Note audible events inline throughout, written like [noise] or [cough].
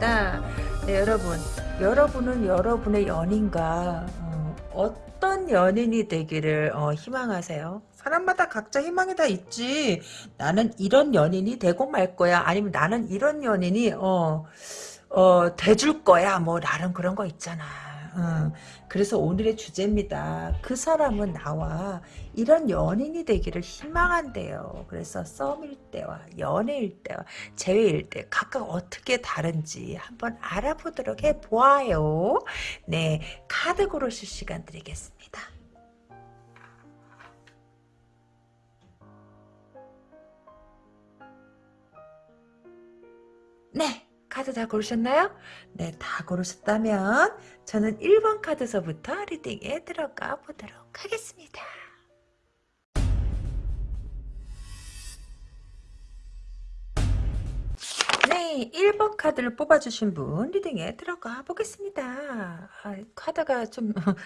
보겠습니다. 네, 여러분. 여러분은 여러분의 연인과 어, 떤 연인이 되기를 어, 희망하세요? 사람마다 각자 희망이 다 있지. 나는 이런 연인이 되고 말 거야. 아니면 나는 이런 연인이 어, 어, 돼줄 거야. 뭐 나름 그런 거 있잖아. 어, 그래서 오늘의 주제입니다. 그 사람은 나와 이런 연인이 되기를 희망한대요. 그래서 썸일 때와 연애일 때와 재회일 때 각각 어떻게 다른지 한번 알아보도록 해보아요. 네, 카드 고르실 시간 드리겠습니다. 네. 카드 다 고르셨나요? 네, 다 고르셨다면 저는 1번 카드서부터 리딩에 들어가 보도록 하겠습니다. 네, 1번 카드를 뽑아주신 분 리딩에 들어가 보겠습니다. 아, 카드가 좀 [laughs]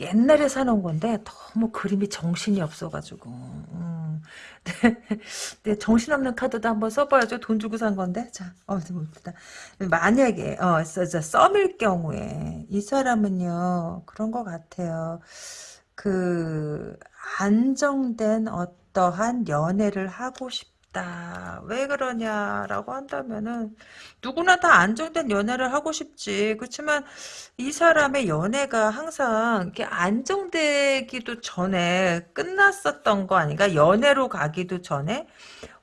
옛날에 사놓은 건데 너무 그림이 정신이 없어가지고 음, [laughs] 네, 네, 정신없는 카드도 한번 써봐야죠. 돈 주고 산 건데 자, 어, 일단 만약에 어, 썸일 경우에 이 사람은요 그런 것 같아요. 그 안정된 어떠한 연애를 하고 싶 있다. 왜 그러냐라고 한다면은 누구나 다 안정된 연애를 하고 싶지. 그렇지만 이 사람의 연애가 항상 이렇게 안정되기도 전에 끝났었던 거 아닌가? 연애로 가기도 전에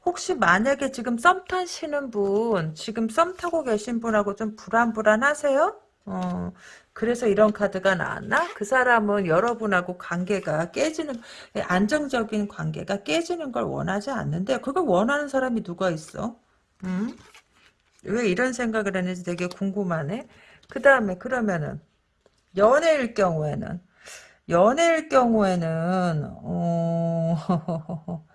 혹시 만약에 지금 썸 타시는 분, 지금 썸 타고 계신 분하고 좀 불안불안하세요? 어, 그래서 이런 카드가 나왔나? 그 사람은 여러분하고 관계가 깨지는 안정적인 관계가 깨지는 걸 원하지 않는데 그걸 원하는 사람이 누가 있어? 음? 왜 이런 생각을 했는지 되게 궁금하네. 그 다음에 그러면은 연애일 경우에는 연애일 경우에는 어... [laughs]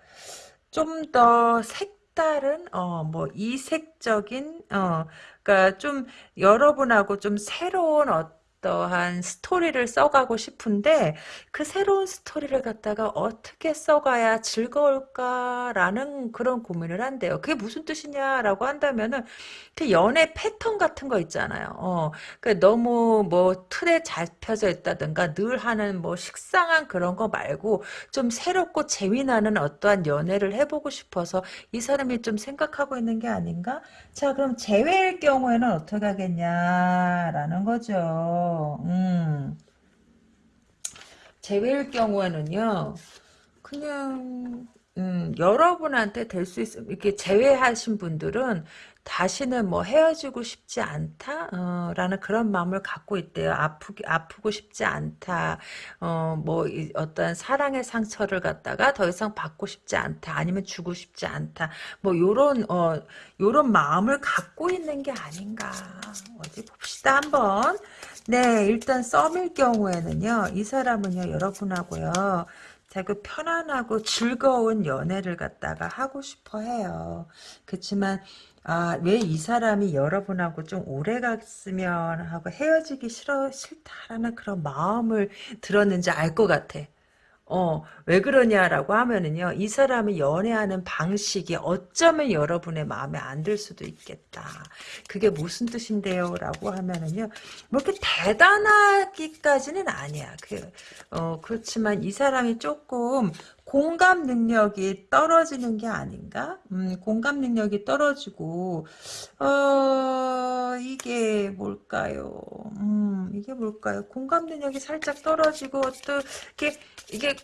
좀더 색다른 어 뭐 이색적인 어 그러니까 좀 여러분하고 좀 새로운 어떤 어떠한 스토리를 써가고 싶은데 그 새로운 스토리를 갖다가 어떻게 써가야 즐거울까라는 그런 고민을 한대요. 그게 무슨 뜻이냐라고 한다면은 그 연애 패턴 같은 거 있잖아요. 어, 그 너무 뭐 틀에 잡혀져 있다든가 늘 하는 뭐 식상한 그런 거 말고 좀 새롭고 재미나는 어떠한 연애를 해보고 싶어서 이 사람이 좀 생각하고 있는 게 아닌가? 자, 그럼 재회일 경우에는 어떻게 하겠냐라는 거죠. 음. 제외일 경우에는요, 그냥, 음, 여러분한테 될 수 있, 이렇게 제외하신 분들은 다시는 뭐 헤어지고 싶지 않다 어, 라는 그런 마음을 갖고 있대요. 아프기 아프고 싶지 않다. 어, 뭐 어떤 사랑의 상처를 갖다가 더 이상 받고 싶지 않다. 아니면 주고 싶지 않다. 뭐 요런 어 요런 마음을 갖고 있는 게 아닌가. 어디 봅시다 한번. 네, 일단 썸일 경우에는요. 이 사람은요. 여러분하고요. 자그 편안하고 즐거운 연애를 갖다가 하고 싶어 해요. 그렇지만 아, 왜 이 사람이 여러분하고 좀 오래 갔으면 하고 헤어지기 싫어, 싫다라는 그런 마음을 들었는지 알 것 같아. 어, 왜 그러냐라고 하면은요, 이 사람이 연애하는 방식이 어쩌면 여러분의 마음에 안 들 수도 있겠다. 그게 무슨 뜻인데요? 라고 하면은요, 뭐 이렇게 대단하기까지는 아니야. 그, 어, 그렇지만 이 사람이 조금 공감 능력이 떨어지는 게 아닌가? 음, 공감 능력이 떨어지고, 어, 이게 뭘까요? 음, 이게 뭘까요? 공감 능력이 살짝 떨어지고, 어떻게, 이게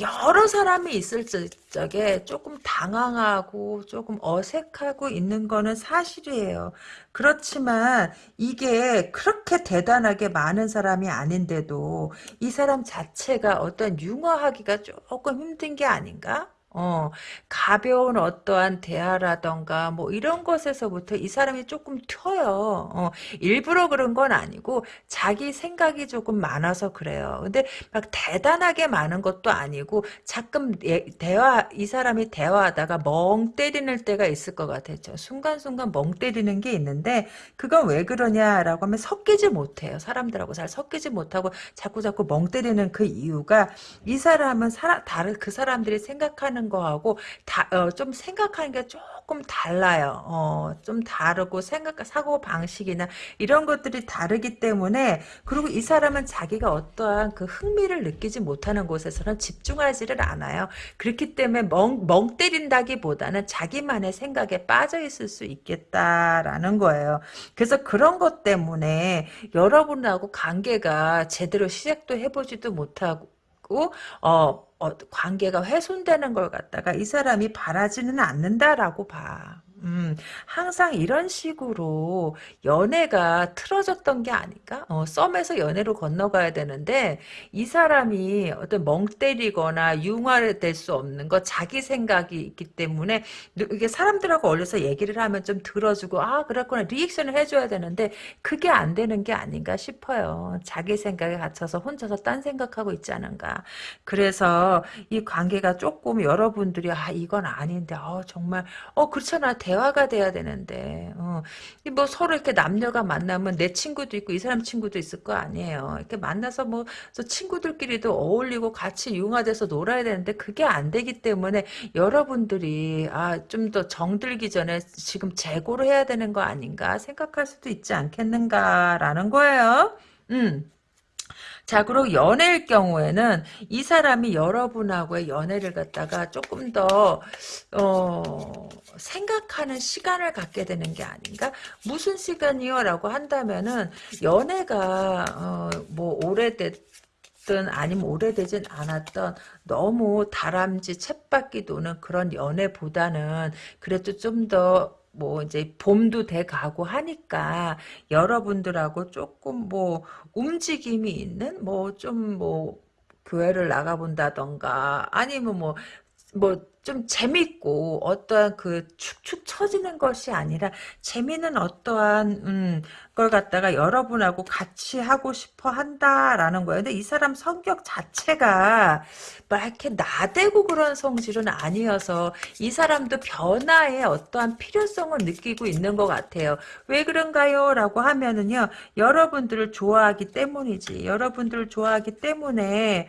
여러 사람이 있을 적에 조금 당황하고 조금 어색하고 있는 거는 사실이에요. 그렇지만 이게 그렇게 대단하게 많은 사람이 아닌데도 이 사람 자체가 어떤 융화하기가 조금 힘든 게 아닌가? 어, 가벼운 어떠한 대화라던가 뭐 이런 것에서부터 이 사람이 조금 튀어요. 어, 일부러 그런 건 아니고 자기 생각이 조금 많아서 그래요. 근데 막 대단하게 많은 것도 아니고 가끔 예, 대화 이 사람이 대화하다가 멍 때리는 때가 있을 것 같아요. 순간순간 멍 때리는 게 있는데 그건 왜 그러냐라고 하면 섞이지 못해요. 사람들하고 잘 섞이지 못하고 자꾸 자꾸 멍 때리는 그 이유가 이 사람은 사람 다른 그 사람들이 생각하는 생각 하는 거하고 다, 어, 좀 생각하는 게 조금 달라요. 어, 좀 다르고 생각, 사고 방식이나 이런 것들이 다르기 때문에 그리고 이 사람은 자기가 어떠한 그 흥미를 느끼지 못하는 곳에서는 집중하지를 않아요. 그렇기 때문에 멍, 멍 때린다기보다는 자기만의 생각에 빠져 있을 수 있겠다라는 거예요. 그래서 그런 것 때문에 여러분하고 관계가 제대로 시작도 해보지도 못하고 어, 어, 관계가 훼손되는 걸 갖다가 이 사람이 바라지는 않는다라고 봐. 음, 항상 이런 식으로 연애가 틀어졌던 게 아닐까? 어, 썸에서 연애로 건너가야 되는데 이 사람이 어떤 멍 때리거나 융화를 될수 없는 거 자기 생각이 있기 때문에 이게 사람들하고 어울려서 얘기를 하면 좀 들어주고 아 그렇구나 리액션을 해줘야 되는데 그게 안 되는 게 아닌가 싶어요. 자기 생각에 갇혀서 혼자서 딴 생각하고 있지 않은가. 그래서 이 관계가 조금 여러분들이 아 이건 아닌데 어, 정말 어 그렇잖아 대화가 돼야 되는데 어. 뭐 서로 이렇게 남녀가 만나면 내 친구도 있고 이 사람 친구도 있을 거 아니에요. 이렇게 만나서 뭐 친구들끼리도 어울리고 같이 융화돼서 놀아야 되는데 그게 안 되기 때문에 여러분들이 아 좀 더 정들기 전에 지금 재고를 해야 되는 거 아닌가 생각할 수도 있지 않겠는가라는 거예요. 음. 자, 그리고 연애일 경우에는 이 사람이 여러분하고의 연애를 갖다가 조금 더, 어, 생각하는 시간을 갖게 되는 게 아닌가? 무슨 시간이요? 라고 한다면은, 연애가, 어, 뭐, 오래됐, 든 아니면 오래되진 않았던 너무 다람쥐 챗바퀴 도는 그런 연애보다는 그래도 좀더 뭐 이제 봄도 돼 가고 하니까 여러분들하고 조금 뭐 움직임이 있는 뭐 좀뭐 교회를 나가본다던가 아니면 뭐뭐 좀 재밌고 어떠한 그 축축 처지는 것이 아니라 재미는 어떠한 음, 걸 갖다가 여러분하고 같이 하고 싶어 한다라는 거예요. 근데 이 사람 성격 자체가 막 이렇게 나대고 그런 성질은 아니어서 이 사람도 변화에 어떠한 필요성을 느끼고 있는 것 같아요. 왜 그런가요? 라고 하면은요. 여러분들을 좋아하기 때문이지. 여러분들을 좋아하기 때문에 어,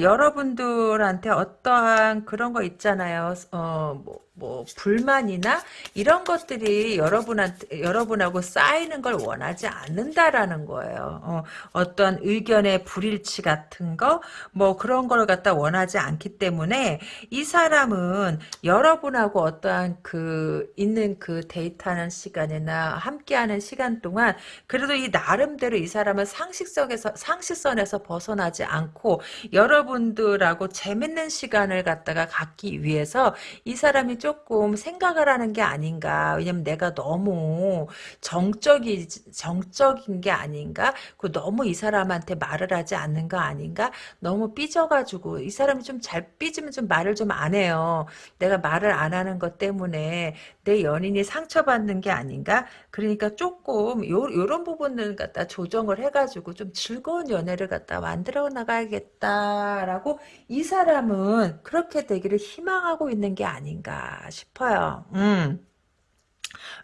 여러분들한테 어떠한 그런 거 있잖아요. 어, 뭐, 뭐 불만이나 이런 것들이 여러분한테 여러분하고 쌓이는 걸 원하지 않는다라는 거예요. 어, 떤 의견의 불일치 같은 거 뭐 그런 걸 갖다 원하지 않기 때문에 이 사람은 여러분하고 어떠한 그 있는 그 데이트하는 시간이나 함께하는 시간 동안 그래도 이 나름대로 이 사람은 상식성에서 상식선에서 벗어나지 않고 여러분들하고 재밌는 시간을 갖다가 갖기 위해서 이 사람이 좀 조금 생각을 하는 게 아닌가. 왜냐면 내가 너무 정적이, 정적인 게 아닌가. 그 너무 이 사람한테 말을 하지 않는 거 아닌가. 너무 삐져가지고 이 사람이 좀 잘 삐지면 좀 말을 좀 안 해요. 내가 말을 안 하는 것 때문에 내 연인이 상처받는 게 아닌가. 그러니까 조금 요, 요런 부분을 갖다 조정을 해가지고 좀 즐거운 연애를 갖다 만들어 나가야겠다라고 이 사람은 그렇게 되기를 희망하고 있는 게 아닌가 싶어요. 음.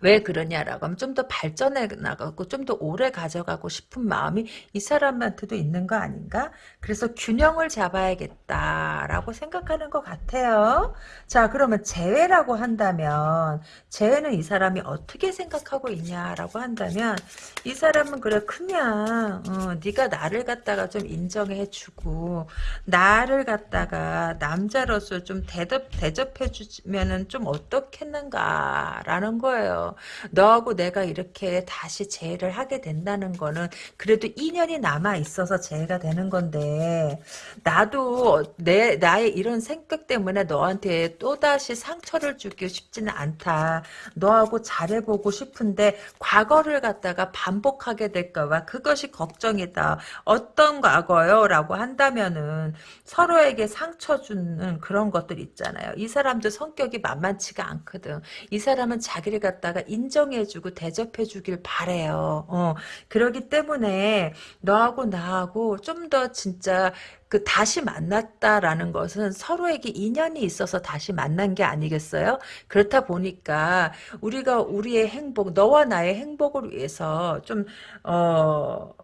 왜 그러냐라고 하면 좀 더 발전해 나가고 좀 더 오래 가져가고 싶은 마음이 이 사람한테도 있는 거 아닌가? 그래서 균형을 잡아야겠다라고 생각하는 것 같아요. 자 그러면 재회라고 한다면 재회는 이 사람이 어떻게 생각하고 있냐라고 한다면 이 사람은 그래 그냥 어, 네가 나를 갖다가 좀 인정해주고 나를 갖다가 남자로서 좀 대접, 대접해주면은 좀 어떻겠는가라는 거예요. 너하고 내가 이렇게 다시 재회를 하게 된다는 거는 그래도 인연이 남아 있어서 재회가 되는 건데 나도 내 나의 이런 생각 때문에 너한테 또 다시 상처를 주기 쉽지는 않다. 너하고 잘해보고 싶은데 과거를 갖다가 반복하게 될까봐 그것이 걱정이다. 어떤 과거요?라고 한다면은 서로에게 상처 주는 그런 것들 있잖아요. 이 사람도 성격이 만만치가 않거든. 이 사람은 자기를 갖다가 갖다가 인정해주고 대접해주길 바래요. 어, 그러기 때문에 너하고 나하고 좀 더 진짜 그 다시 만났다라는 것은 서로에게 인연이 있어서 다시 만난 게 아니겠어요? 그렇다 보니까 우리가 우리의 행복, 너와 나의 행복을 위해서 좀 어.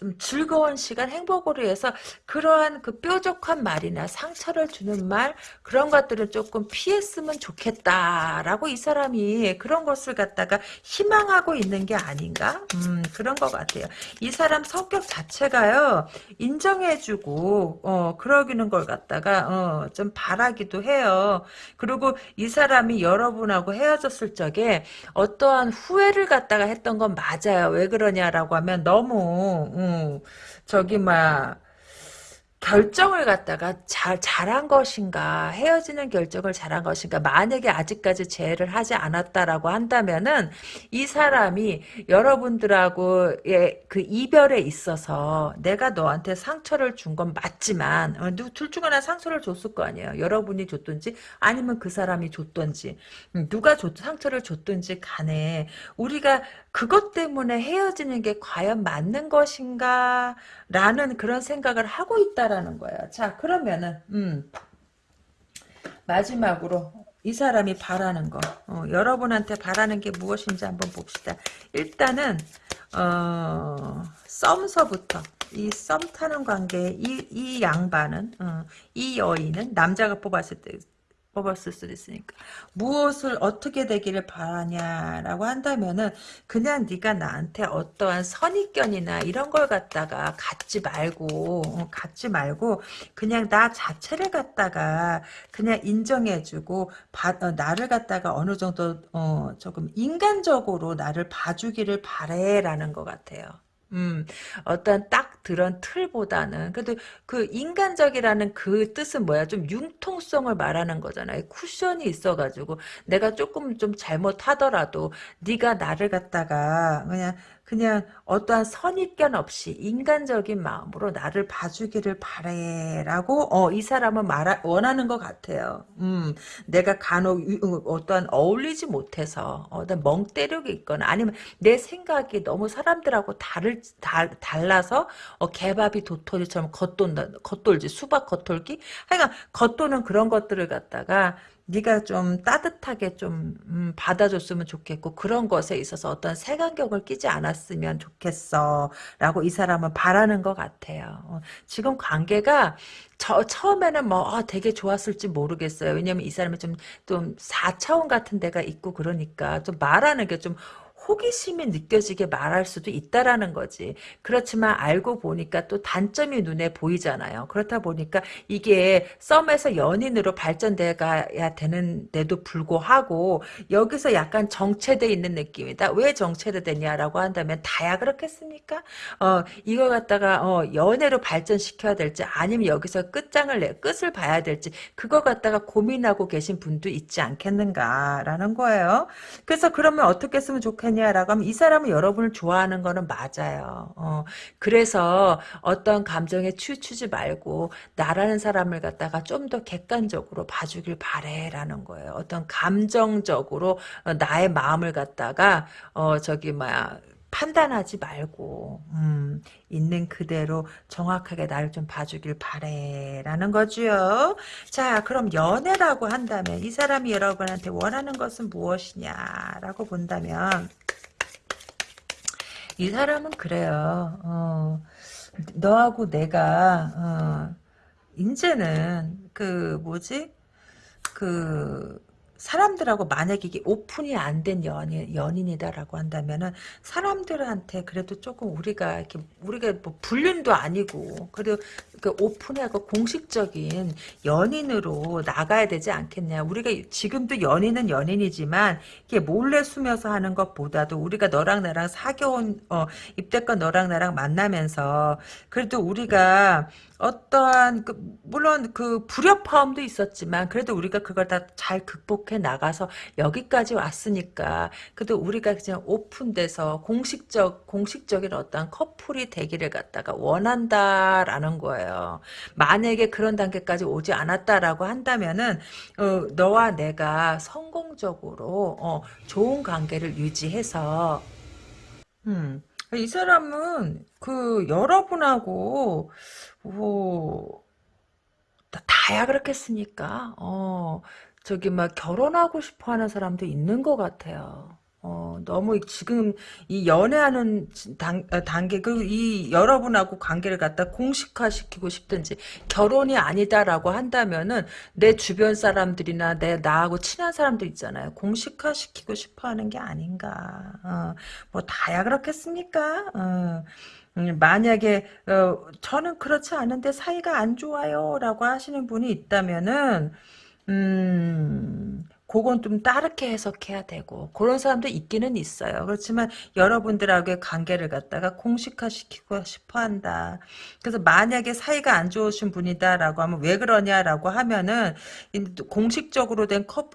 좀 즐거운 시간, 행복으로 해서 그러한 그 뾰족한 말이나 상처를 주는 말 그런 것들을 조금 피했으면 좋겠다라고 이 사람이 그런 것을 갖다가 희망하고 있는 게 아닌가? 음, 그런 것 같아요. 이 사람 성격 자체가요 인정해주고 어 그러기는 걸 갖다가 어, 좀 바라기도 해요. 그리고 이 사람이 여러분하고 헤어졌을 적에 어떠한 후회를 갖다가 했던 건 맞아요. 왜 그러냐라고 하면 너무 음, 저기 막 결정을 갖다가 잘 잘한 것인가 헤어지는 결정을 잘한 것인가 만약에 아직까지 재해를 하지 않았다라고 한다면은 이 사람이 여러분들하고의 그 이별에 있어서 내가 너한테 상처를 준 건 맞지만 어, 둘중 하나 상처를 줬을 거 아니에요. 여러분이 줬든지 아니면 그 사람이 줬든지. 음, 누가 줬, 상처를 줬든지 간에 우리가 그것 때문에 헤어지는 게 과연 맞는 것인가 라는 그런 생각을 하고 있다라는 거예요. 자 그러면은 음, 마지막으로 이 사람이 바라는 거 어, 여러분한테 바라는 게 무엇인지 한번 봅시다. 일단은 어, 썸서부터 이 썸 타는 관계에 이, 이 양반은 어, 이 여인은 남자가 뽑았을 때 뽑았을 수도 있으니까 무엇을 어떻게 되기를 바라냐라고 한다면은 그냥 네가 나한테 어떠한 선입견이나 이런 걸 갖다가 갖지 말고 어, 갖지 말고 그냥 나 자체를 갖다가 그냥 인정해주고 바, 어, 나를 갖다가 어느 정도 어, 조금 인간적으로 나를 봐주기를 바래라는 것 같아요. 음, 어떤 딱 그런 틀보다는 그래도 그 인간적이라는 그 뜻은 뭐야? 좀 융통성을 말하는 거잖아요. 쿠션이 있어가지고 내가 조금 좀 잘못하더라도 네가 나를 갖다가 그냥 그냥 어떠한 선입견 없이 인간적인 마음으로 나를 봐주기를 바래라고 어, 이 사람은 말 원하는 것 같아요. 음, 내가 간혹 어, 어떠한 어울리지 못해서 어떤 멍 때리고 있거나 아니면 내 생각이 너무 사람들하고 다를 다, 달라서 어, 개밥이 도토리처럼 겉돈다 겉돌지 수박 겉돌기 하여간 겉도는 그런 것들을 갖다가 네가 좀 따뜻하게 좀 음, 받아줬으면 좋겠고 그런 것에 있어서 어떤 색안경을 끼지 않았으면 좋겠어 라고 이 사람은 바라는 것 같아요. 어, 지금 관계가 저, 처음에는 뭐 아, 되게 좋았을지 모르겠어요. 왜냐면 이 사람이 좀 좀 4차원 같은 데가 있고 그러니까 좀 말하는 게좀 호기심이 느껴지게 말할 수도 있다라는 거지. 그렇지만 알고 보니까 또 단점이 눈에 보이잖아요. 그렇다 보니까 이게 썸에서 연인으로 발전돼 가야 되는데도 불구하고 여기서 약간 정체돼 있는 느낌이다. 왜 정체돼 되냐라고 한다면 다야 그렇겠습니까? 어 이거 갖다가 어 연애로 발전시켜야 될지 아니면 여기서 끝장을 내 끝을 봐야 될지 그거 갖다가 고민하고 계신 분도 있지 않겠는가라는 거예요. 그래서 그러면 어떻게 했으면 좋겠냐 하냐라고 하면 이 사람은 여러분을 좋아하는 거는 맞아요. 어, 그래서 어떤 감정에 치우치지 말고 나라는 사람을 갖다가 좀 더 객관적으로 봐주길 바래라는 거예요. 어떤 감정적으로 어, 나의 마음을 갖다가 어 저기 뭐야 판단하지 말고 음, 있는 그대로 정확하게 나를 좀 봐주길 바래라는 거죠. 자 그럼 연애라고 한다면 이 사람이 여러분한테 원하는 것은 무엇이냐라고 본다면 이 사람은 그래요. 어, 너하고 내가 어, 이제는 그 뭐지 그 사람들하고 만약에 이게 오픈이 안 된 연인, 연인이다라고 한다면은 사람들한테 그래도 조금 우리가 이렇게 우리가 뭐 불륜도 아니고 그래도 그 오픈하고 공식적인 연인으로 나가야 되지 않겠냐. 우리가 지금도 연인은 연인이지만 이게 몰래 숨어서 하는 것보다도 우리가 너랑 나랑 사겨온 어, 입대권 너랑 나랑 만나면서 그래도 우리가 어떠한 그 물론 그 불협화음도 있었지만 그래도 우리가 그걸 다 잘 극복해 나가서 여기까지 왔으니까 그래도 우리가 그냥 오픈돼서 공식적 공식적인 어떤 커플이 되기를 갖다가 원한다라는 거예요. 만약에 그런 단계까지 오지 않았다라고 한다면은 어, 너와 내가 성공적으로 어, 좋은 관계를 유지해서 음, 이 사람은 그 여러분하고 뭐 다, 다야 그렇겠습니까? 어, 저기 막 결혼하고 싶어 하는 사람도 있는 것 같아요. 어, 너무 지금 이 연애하는 단, 어, 단계, 그이 여러분하고 관계를 갖다 공식화시키고 싶든지 결혼이 아니다라고 한다면은 내 주변 사람들이나 내 나하고 친한 사람들 있잖아요. 공식화시키고 싶어 하는 게 아닌가. 어, 뭐 다야 그렇겠습니까? 어. 음, 만약에 어, 저는 그렇지 않은데 사이가 안 좋아요라고 하시는 분이 있다면은 음, 그건 좀 다르게 해석해야 되고 그런 사람도 있기는 있어요. 그렇지만 여러분들하고의 관계를 갖다가 공식화시키고 싶어 한다. 그래서 만약에 사이가 안 좋으신 분이다라고 하면 왜 그러냐라고 하면은 공식적으로 된 커,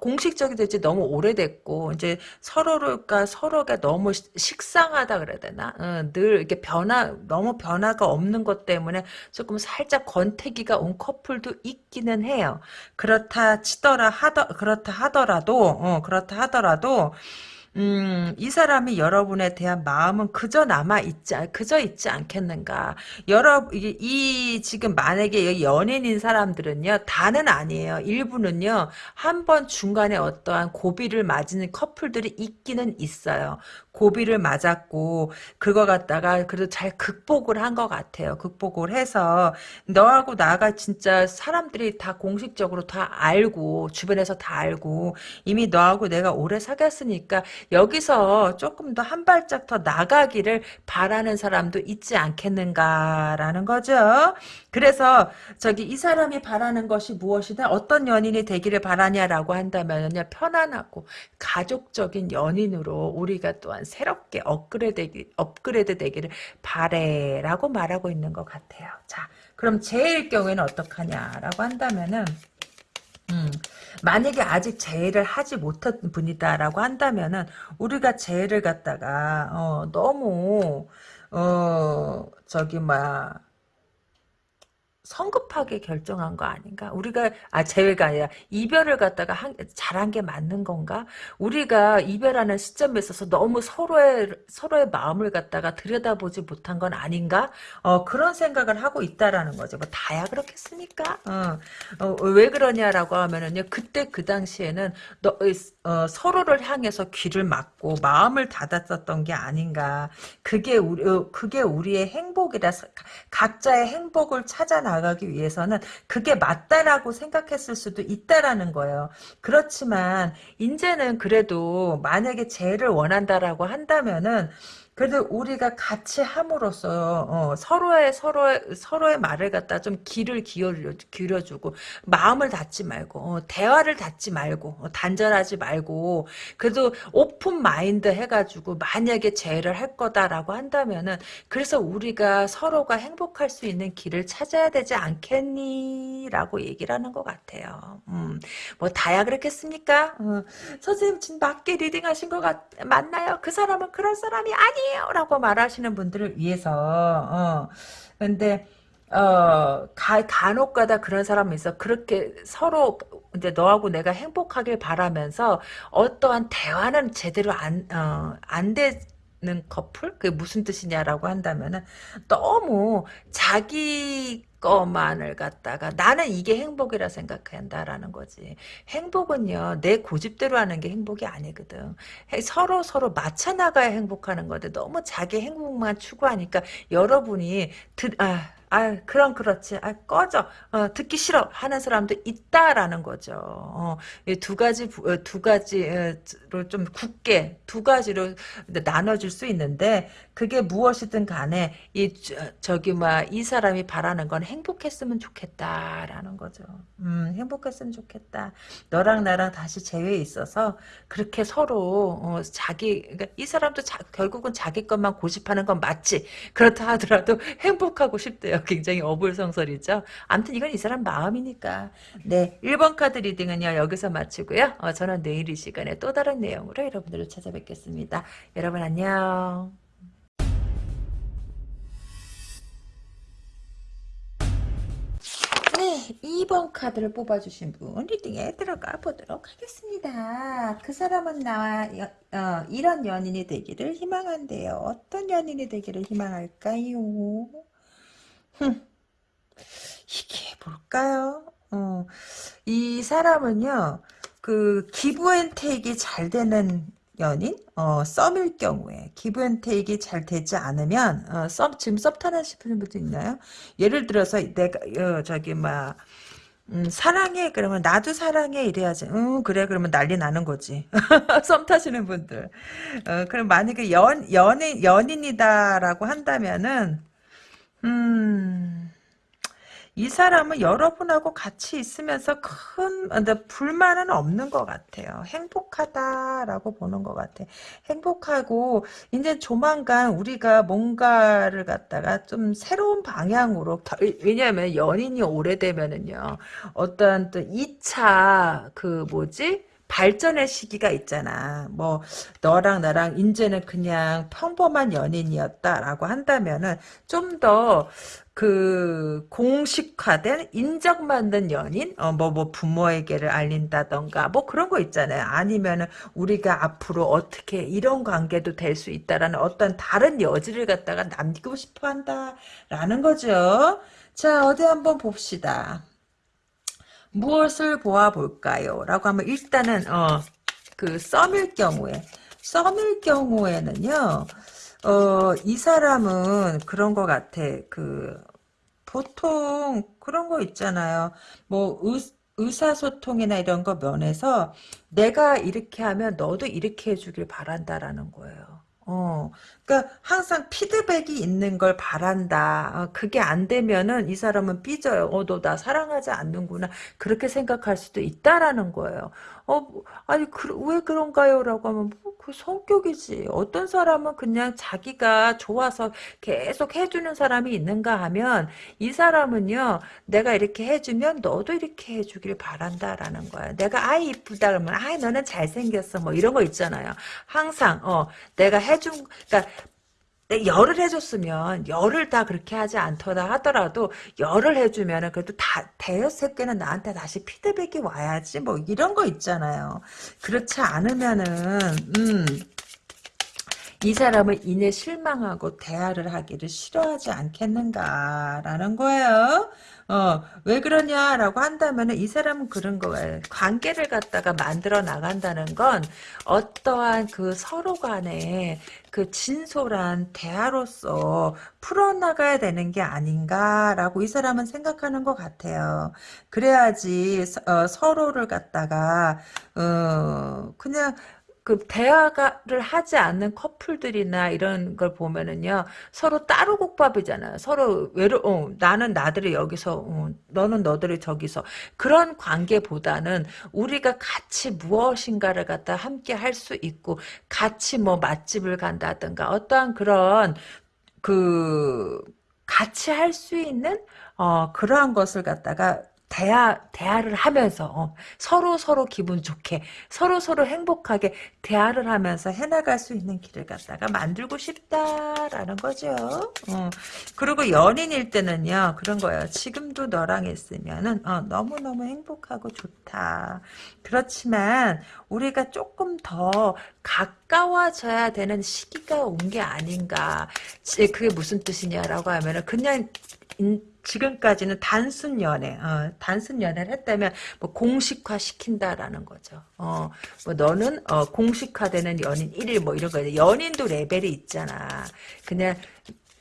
공식적이 될지 너무 오래됐고 이제 서로가 서로가 너무 식상하다 그래야 되나? 어, 늘 이렇게 변화 너무 변화가 없는 것 때문에 조금 살짝 권태기가 온 커플도 있기는 해요. 그렇다 치더라 하더 그렇다 하더라도 어, 그렇다 하더라도 음, 이 사람이 여러분에 대한 마음은 그저 남아 있지, 그저 있지 않겠는가. 여러, 이, 이 지금 만약에 연인인 사람들은요, 다는 아니에요. 일부는요, 한 번 중간에 어떠한 고비를 맞은 커플들이 있기는 있어요. 고비를 맞았고, 그거 갖다가 그래도 잘 극복을 한 것 같아요. 극복을 해서, 너하고 나가 진짜 사람들이 다 공식적으로 다 알고, 주변에서 다 알고, 이미 너하고 내가 오래 사귀었으니까, 여기서 조금 더 한 발짝 더 나가기를 바라는 사람도 있지 않겠는가라는 거죠. 그래서 저기 이 사람이 바라는 것이 무엇이다 어떤 연인이 되기를 바라냐라고 한다면요 편안하고 가족적인 연인으로 우리가 또한 새롭게 업그레이드, 업그레이드 되기를 바래라고 말하고 있는 것 같아요. 자 그럼 제일 경우에는 어떡하냐라고 한다면은 음, 만약에 아직 재해를 하지 못한 분이다라고 한다면은 우리가 재해를 갖다가 어, 너무 어 저기 뭐야 성급하게 결정한 거 아닌가? 우리가 아 재회가 아니라 이별을 갖다가 한, 잘한 게 맞는 건가? 우리가 이별하는 시점에 있어서 너무 서로의 서로의 마음을 갖다가 들여다보지 못한 건 아닌가? 어 그런 생각을 하고 있다라는 거죠. 뭐 다야 그렇겠습니까? 어, 어, 왜 그러냐라고 하면은요. 그때 그 당시에는 너, 어, 서로를 향해서 귀를 막고 마음을 닫았었던 게 아닌가? 그게 우리 어, 그게 우리의 행복이라 각자의 행복을 찾아 나. 나가기 위해서는 그게 맞다라고 생각했을 수도 있다라는 거예요. 그렇지만 이제는 그래도 만약에 재를 원한다라고 한다면은 그래도 우리가 같이 함으로써 어, 서로의 서로의 서로의 말을 갖다 좀 귀를 기울여 기울여주고 마음을 닫지 말고 어, 대화를 닫지 말고 어, 단절하지 말고 그래도 open mind 해가지고 만약에 재회를 할 거다라고 한다면은 그래서 우리가 서로가 행복할 수 있는 길을 찾아야 되지 않겠니라고 얘기를 하는 것 같아요. 음, 뭐 다야 그렇겠습니까? 어, 선생님 지금 맞게 reading하신 것 같, 맞나요? 그 사람은 그런 사람이 아니에요. 아니에요 라고 말하시는 분들을 위해서 어 근데 어, 가, 간혹 가다 그런 사람이 있어. 그렇게 서로, 이제 너하고 내가 행복하길 바라면서 어떠한 대화는 제대로 안, 어, 안 되 는 커플? 그게 무슨 뜻이냐라고 한다면은 너무 자기 것만을 갖다가 나는 이게 행복이라 생각한다라는 거지. 행복은요 내 고집대로 하는 게 행복이 아니거든. 서로 서로 맞춰 나가야 행복하는 건데 너무 자기 행복만 추구하니까 여러분이 드, 아, 아, 그럼 그렇지. 아, 꺼져. 어, 듣기 싫어. 하는 사람도 있다라는 거죠. 어, 두 가지, 어, 두 가지로 좀 굳게, 두 가지로 나눠줄 수 있는데, 그게 무엇이든 간에, 이, 저, 기 뭐, 이 사람이 바라는 건 행복했으면 좋겠다라는 거죠. 음, 행복했으면 좋겠다. 너랑 나랑 다시 재회에 있어서, 그렇게 서로, 어, 자기, 그러니까 이 사람도 자, 결국은 자기 것만 고집하는 건 맞지. 그렇다 하더라도 행복하고 싶대요. [laughs] 굉장히 어불성설이죠. 아무튼 이건 이 사람 마음이니까. 네, 1번 카드 리딩은요. 여기서 마치고요. 어, 저는 내일 이 시간에 또 다른 내용으로 여러분들을 찾아뵙겠습니다. 여러분 안녕. 네, 2번 카드를 뽑아주신 분 리딩에 들어가 보도록 하겠습니다. 그 사람은 나와 어, 이런 연인이 되기를 희망한대요. 어떤 연인이 되기를 희망할까요? 이게 뭘까요? 어, 이 사람은요, 그, 기부 앤 테이크 잘 되는 연인, 어, 썸일 경우에 기브앤테이크가 잘 되지 않으면 어, 썸 지금 썸 타는 싶은 분도 있나요? 예를 들어서 내가 어, 저기 막 음, 사랑해 그러면 나도 사랑해 이래야지. 응 그래 그러면 난리 나는 거지. [laughs] 썸 타시는 분들. 어, 그럼 만약에 연 연인 연인이다라고 한다면은 음. 이 사람은 여러분하고 같이 있으면서 큰 불만은 없는 것 같아요. 행복하다라고 보는 것 같아. 행복하고 이제 조만간 우리가 뭔가를 갖다가 좀 새로운 방향으로 왜냐하면 연인이 오래되면은요 어떤 또 2차 그 뭐지 발전의 시기가 있잖아. 뭐 너랑 나랑 이제는 그냥 평범한 연인이었다라고 한다면은 좀더 그 공식화된 인정받는 연인, 어뭐뭐 부모에게를 알린다던가 뭐 그런 거 있잖아요. 아니면은 우리가 앞으로 어떻게 이런 관계도 될 수 있다라는 어떤 다른 여지를 갖다가 남기고 싶어 한다라는 거죠. 자 어디 한번 봅시다. 무엇을 보아볼까요? 라고 하면 일단은 어, 그 썸일 경우에 썸일 경우에는요 어, 이 사람은 그런 것 같아. 그 보통 그런 거 있잖아요. 뭐 의, 의사소통이나 이런 거 면에서 내가 이렇게 하면 너도 이렇게 해주길 바란다라는 거예요. 어, 그러니까 항상 피드백이 있는 걸 바란다. 어, 그게 안 되면은 이 사람은 삐져요. 어, 너 나 사랑하지 않는구나. 그렇게 생각할 수도 있다라는 거예요. 어, 아니, 그, 왜 그런가요? 라고 하면, 뭐, 그 성격이지. 어떤 사람은 그냥 자기가 좋아서 계속 해주는 사람이 있는가 하면, 이 사람은요, 내가 이렇게 해주면 너도 이렇게 해주길 바란다라는 거야. 내가 아이 이쁘다 그러면, 아이, 너는 잘생겼어. 뭐 이런 거 있잖아요. 항상, 어, 내가 해준, 그러니까 열을 해줬으면 열을 다 그렇게 하지 않더라 하더라도 열을 해주면은 그래도 다 대여섯 개는 나한테 다시 피드백이 와야지 뭐 이런 거 있잖아요. 그렇지 않으면은 음. 이 사람은 이내 실망하고 대화를 하기를 싫어하지 않겠는가라는 거예요. 어, 왜 그러냐라고 한다면 이 사람은 그런 거예요. 관계를 갖다가 만들어 나간다는 건 어떠한 그 서로 간에 그 진솔한 대화로서 풀어나가야 되는 게 아닌가라고 이 사람은 생각하는 것 같아요. 그래야지 어, 서로를 갖다가 어, 그냥 그 대화를 하지 않는 커플들이나 이런 걸 보면은요 서로 따로 국밥이잖아요. 서로 외로 어, 나는 나들이 여기서 어, 너는 너들이 저기서. 그런 관계보다는 우리가 같이 무엇인가를 갖다 함께 할 수 있고 같이 뭐 맛집을 간다든가 어떠한 그런 그 같이 할 수 있는 어, 그러한 것을 갖다가 대화, 대화를 하면서, 어, 서로 서로 기분 좋게, 서로 서로 행복하게 대화를 하면서 해나갈 수 있는 길을 갖다가 만들고 싶다라는 거죠. 어, 그리고 연인일 때는요, 그런 거예요. 지금도 너랑 있으면은, 어, 너무 너무 행복하고 좋다. 그렇지만, 우리가 조금 더 가까워져야 되는 시기가 온 게 아닌가. 그게 무슨 뜻이냐라고 하면은, 그냥, 지금까지는 단순 연애, 어, 단순 연애를 했다면 뭐 공식화 시킨다라는 거죠. 어, 뭐 너는 어, 공식화되는 연인 1일 뭐 이런 거 연인도 레벨이 있잖아. 그냥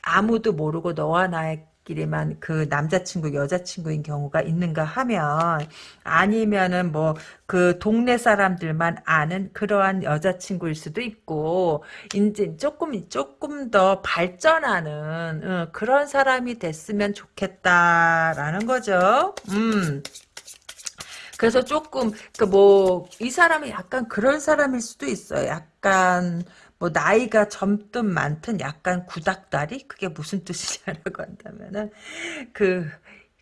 아무도 모르고 너와 나의 끼리만 그 남자친구 여자친구인 경우가 있는가 하면 아니면은 뭐 그 동네 사람들만 아는 그러한 여자친구일 수도 있고 이제 조금 조금 더 발전하는 어, 그런 사람이 됐으면 좋겠다라는 거죠. 음. 그래서 조금 그 뭐 이 사람이 약간 그런 사람일 수도 있어요. 약간 뭐 나이가 젊든 많든 약간 구닥다리 그게 무슨 뜻이냐라고 한다면은 그그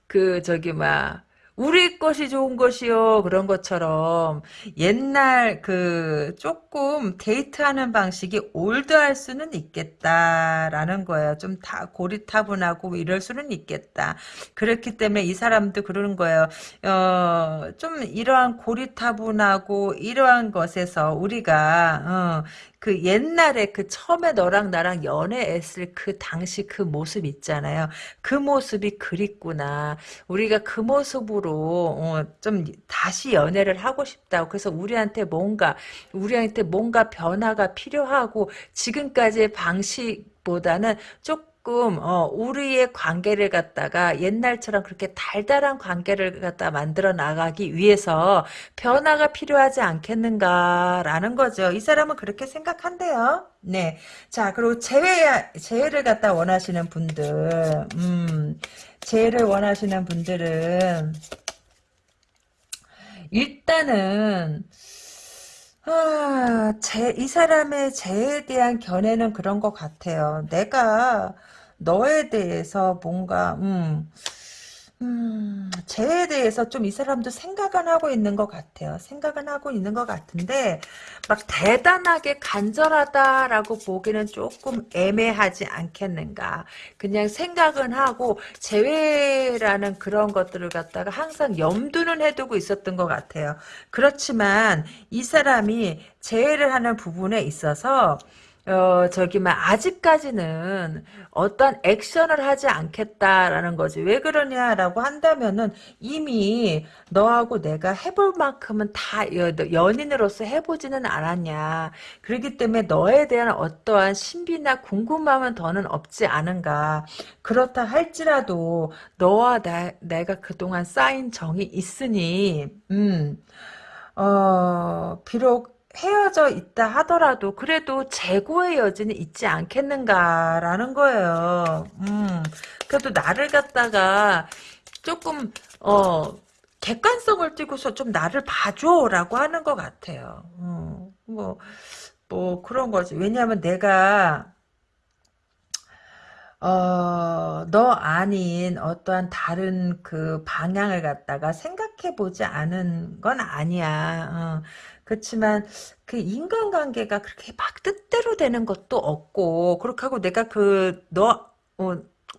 그 저기 막 우리 것이 좋은 것이요 그런 것처럼 옛날 그 조금 데이트하는 방식이 올드할 수는 있겠다라는 거예요. 좀 다 고리타분하고 이럴 수는 있겠다. 그렇기 때문에 이 사람도 그러는 거예요. 어, 좀 이러한 고리타분하고 이러한 것에서 우리가 어, 그 옛날에 그 처음에 너랑 나랑 연애했을 그 당시 그 모습 있잖아요. 그 모습이 그립구나. 우리가 그 모습으로 어, 좀 다시 연애를 하고 싶다고. 그래서 우리한테 뭔가 우리한테 뭔가 변화가 필요하고 지금까지의 방식보다는 조금 조금 어, 우리의 관계를 갖다가 옛날처럼 그렇게 달달한 관계를 갖다 만들어 나가기 위해서 변화가 필요하지 않겠는가라는 거죠. 이 사람은 그렇게 생각한대요. 네. 자, 그리고 재회, 재회를 갖다 원하시는 분들, 음, 재회를 원하시는 분들은, 일단은, 아, 제, 이 사람의 재에 대한 견해는 그런 것 같아요. 내가 너에 대해서 뭔가, 음, 음, 쟤에 대해서 좀 이 사람도 생각은 하고 있는 것 같아요. 생각은 하고 있는 것 같은데, 막 대단하게 간절하다라고 보기는 조금 애매하지 않겠는가. 그냥 생각은 하고, 재회라는 그런 것들을 갖다가 항상 염두는 해두고 있었던 것 같아요. 그렇지만, 이 사람이 재회를 하는 부분에 있어서, 어, 저기, 막, 아직까지는 어떤 액션을 하지 않겠다라는 거지. 왜 그러냐라고 한다면은 이미 너하고 내가 해볼 만큼은 다 연인으로서 해보지는 않았냐. 그렇기 때문에 너에 대한 어떠한 신비나 궁금함은 더는 없지 않은가. 그렇다 할지라도 너와 나, 내가 그동안 쌓인 정이 있으니, 음, 어, 비록 헤어져 있다 하더라도 그래도 재고의 여지는 있지 않겠는가라는 거예요. 음, 그래도 나를 갖다가 조금 어 객관성을 띠고서 좀 나를 봐줘라고 하는 것 같아요. 음, 뭐, 뭐 그런 거지. 왜냐하면 내가 어, 너 아닌 어떠한 다른 그 방향을 갖다가 생각해 보지 않은 건 아니야. 어. 그렇지만 그 인간관계가 그렇게 막 뜻대로 되는 것도 없고 그렇게 하고 내가 그너 어,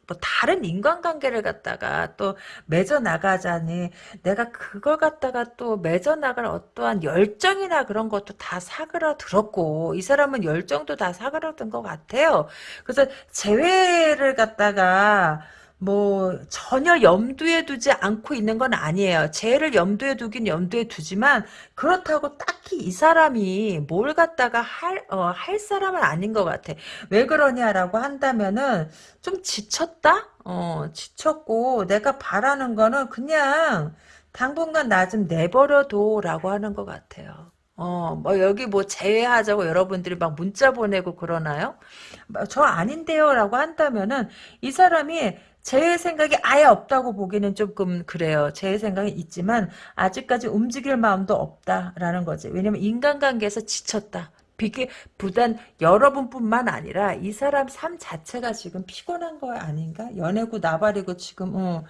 뭐 다른 인간관계를 갖다가 또 맺어 나가자니 내가 그걸 갖다가 또 맺어 나갈 어떠한 열정이나 그런 것도 다 사그라들었고 이 사람은 열정도 다 사그라든 것 같아요. 그래서 재회를 갖다가 뭐 전혀 염두에 두지 않고 있는 건 아니에요. 쟤를 염두에 두긴 염두에 두지만 그렇다고 딱히 이 사람이 뭘 갖다가 할, 어, 할 사람은 아닌 것 같아. 왜 그러냐라고 한다면은 좀 지쳤다? 어, 지쳤고 내가 바라는 거는 그냥 당분간 나 좀 내버려둬 라고 하는 것 같아요. 어, 뭐, 여기 뭐, 제외하자고 여러분들이 막 문자 보내고 그러나요? 뭐, 저 아닌데요? 라고 한다면은, 이 사람이 제 생각이 아예 없다고 보기는 조금 그래요. 제 생각이 있지만 아직까지 움직일 마음도 없다라는 거지. 왜냐면 인간관계에서 지쳤다. 비게 부단 여러분뿐만 아니라 이 사람 삶 자체가 지금 피곤한 거 아닌가? 연애고 나발이고 지금 어, 음,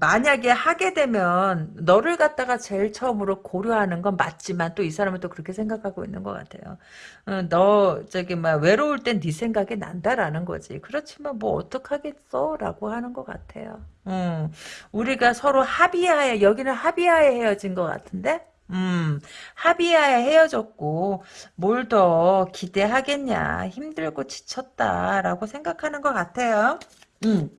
만약에 하게 되면 너를 갖다가 제일 처음으로 고려하는 건 맞지만 또 이 사람은 또 그렇게 생각하고 있는 것 같아요. 어, 너 저기 막 외로울 땐 네 생각이 난다라는 거지. 그렇지만 뭐 어떡하겠어라고 하는 것 같아요. 음, 우리가 서로 합의하에 여기는 합의하에 헤어진 것 같은데. 음, 합의하에 헤어졌고, 뭘 더 기대하겠냐. 힘들고 지쳤다라고 생각하는 것 같아요. 음.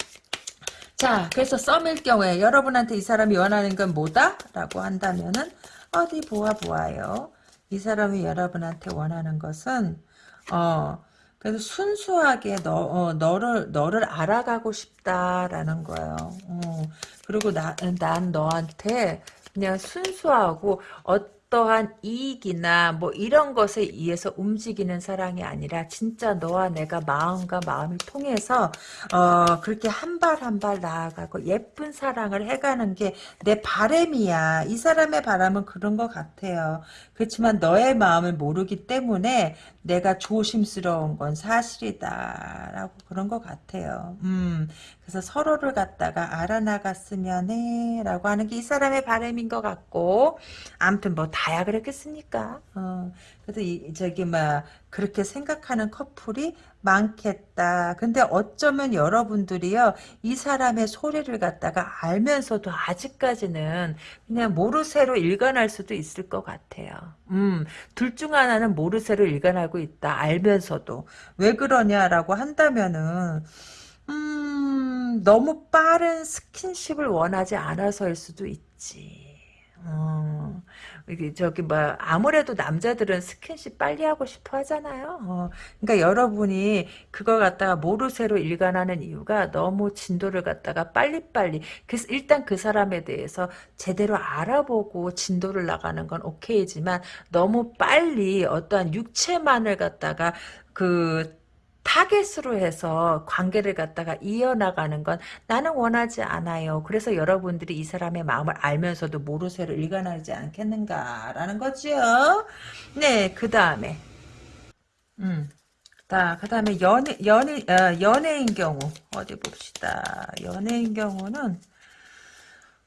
자, 그래서 썸일 경우에 여러분한테 이 사람이 원하는 건 뭐다? 라고 한다면은 어디 보아 보아요. 이 사람이 여러분한테 원하는 것은 어 그래서 순수하게 너 어, 너를 너를 알아가고 싶다라는 거예요. 어, 그리고 나, 난 너한테 그냥 순수하고 어 어떠한 이익이나 뭐 이런 것에 의해서 움직이는 사랑이 아니라 진짜 너와 내가 마음과 마음이 통해서 어 그렇게 한 발 한 발 나아가고 예쁜 사랑을 해가는 게 내 바램이야. 이 사람의 바람은 그런 것 같아요. 그렇지만 너의 마음을 모르기 때문에 내가 조심스러운 건 사실이다. 라고 그런 것 같아요. 음, 그래서 서로를 갖다가 알아나갔으면 해. 라고 하는 게 이 사람의 바람인 것 같고, 아무튼 뭐 다야 그랬겠습니까? 어, 그래서 이, 저기, 막, 그렇게 생각하는 커플이 많겠다. 근데 어쩌면 여러분들이요, 이 사람의 소리를 갖다가 알면서도 아직까지는 그냥 모르쇠로 일관할 수도 있을 것 같아요. 음, 둘 중 하나는 모르쇠로 일관하고 있다. 알면서도. 왜 그러냐라고 한다면은, 음, 너무 빠른 스킨십을 원하지 않아서일 수도 있지. 어, 이게 저기 뭐 아무래도 남자들은 스킨십 빨리 하고 싶어 하잖아요. 어, 그러니까 여러분이 그거 갖다가 모르쇠로 일관하는 이유가 너무 진도를 갖다가 빨리빨리 그래서 일단 그 사람에 대해서 제대로 알아보고 진도를 나가는 건 오케이지만 너무 빨리 어떠한 육체만을 갖다가 그 타겟으로 해서 관계를 갖다가 이어나가는 건 나는 원하지 않아요. 그래서 여러분들이 이 사람의 마음을 알면서도 모르쇠로 일관하지 않겠는가라는 거죠. 네, 그 다음에 음, 자, 그 다음에 연애, 연애, 어, 연애인 경우 어디 봅시다. 연애인 경우는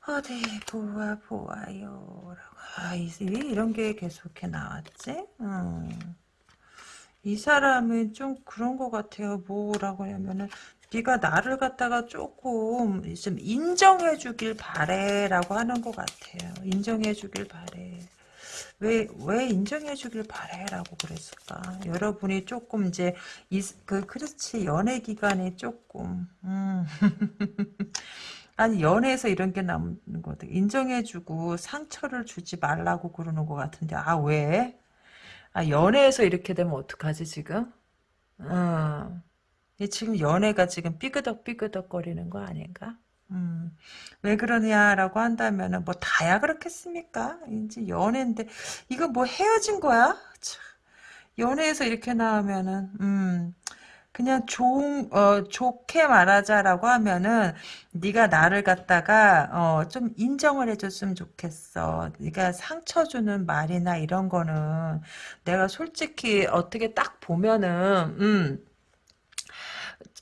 어디 보아 보아요. 아, 이, 이런 게 계속 이렇게 나왔지? 음. 이 사람은 좀 그런 것 같아요. 뭐라고 하냐면은 네가 나를 갖다가 조금 좀 인정해 주길 바래라고 하는 것 같아요. 인정해 주길 바래. 왜, 왜 인정해 주길 바래라고 그랬을까? 여러분이 조금 이제, 이, 그, 그렇지, 연애 기간에 조금, 음. [laughs] 아니, 연애에서 이런 게 나오는 것 같아. 인정해주고 상처를 주지 말라고 그러는 것 같은데, 아, 왜? 아, 연애에서 이렇게 되면 어떡하지, 지금? 어. 지금 연애가 지금 삐그덕 삐그덕 거리는 거 아닌가? 음, 왜 그러냐라고 한다면은 뭐 다야 그렇겠습니까? 이제 연애인데 이거 뭐 헤어진 거야? 참, 연애에서 이렇게 나오면은 음, 그냥 좋은 어 좋게 말하자라고 하면은 네가 나를 갖다가 어 좀 인정을 해줬으면 좋겠어. 네가 상처 주는 말이나 이런 거는 내가 솔직히 어떻게 딱 보면은 음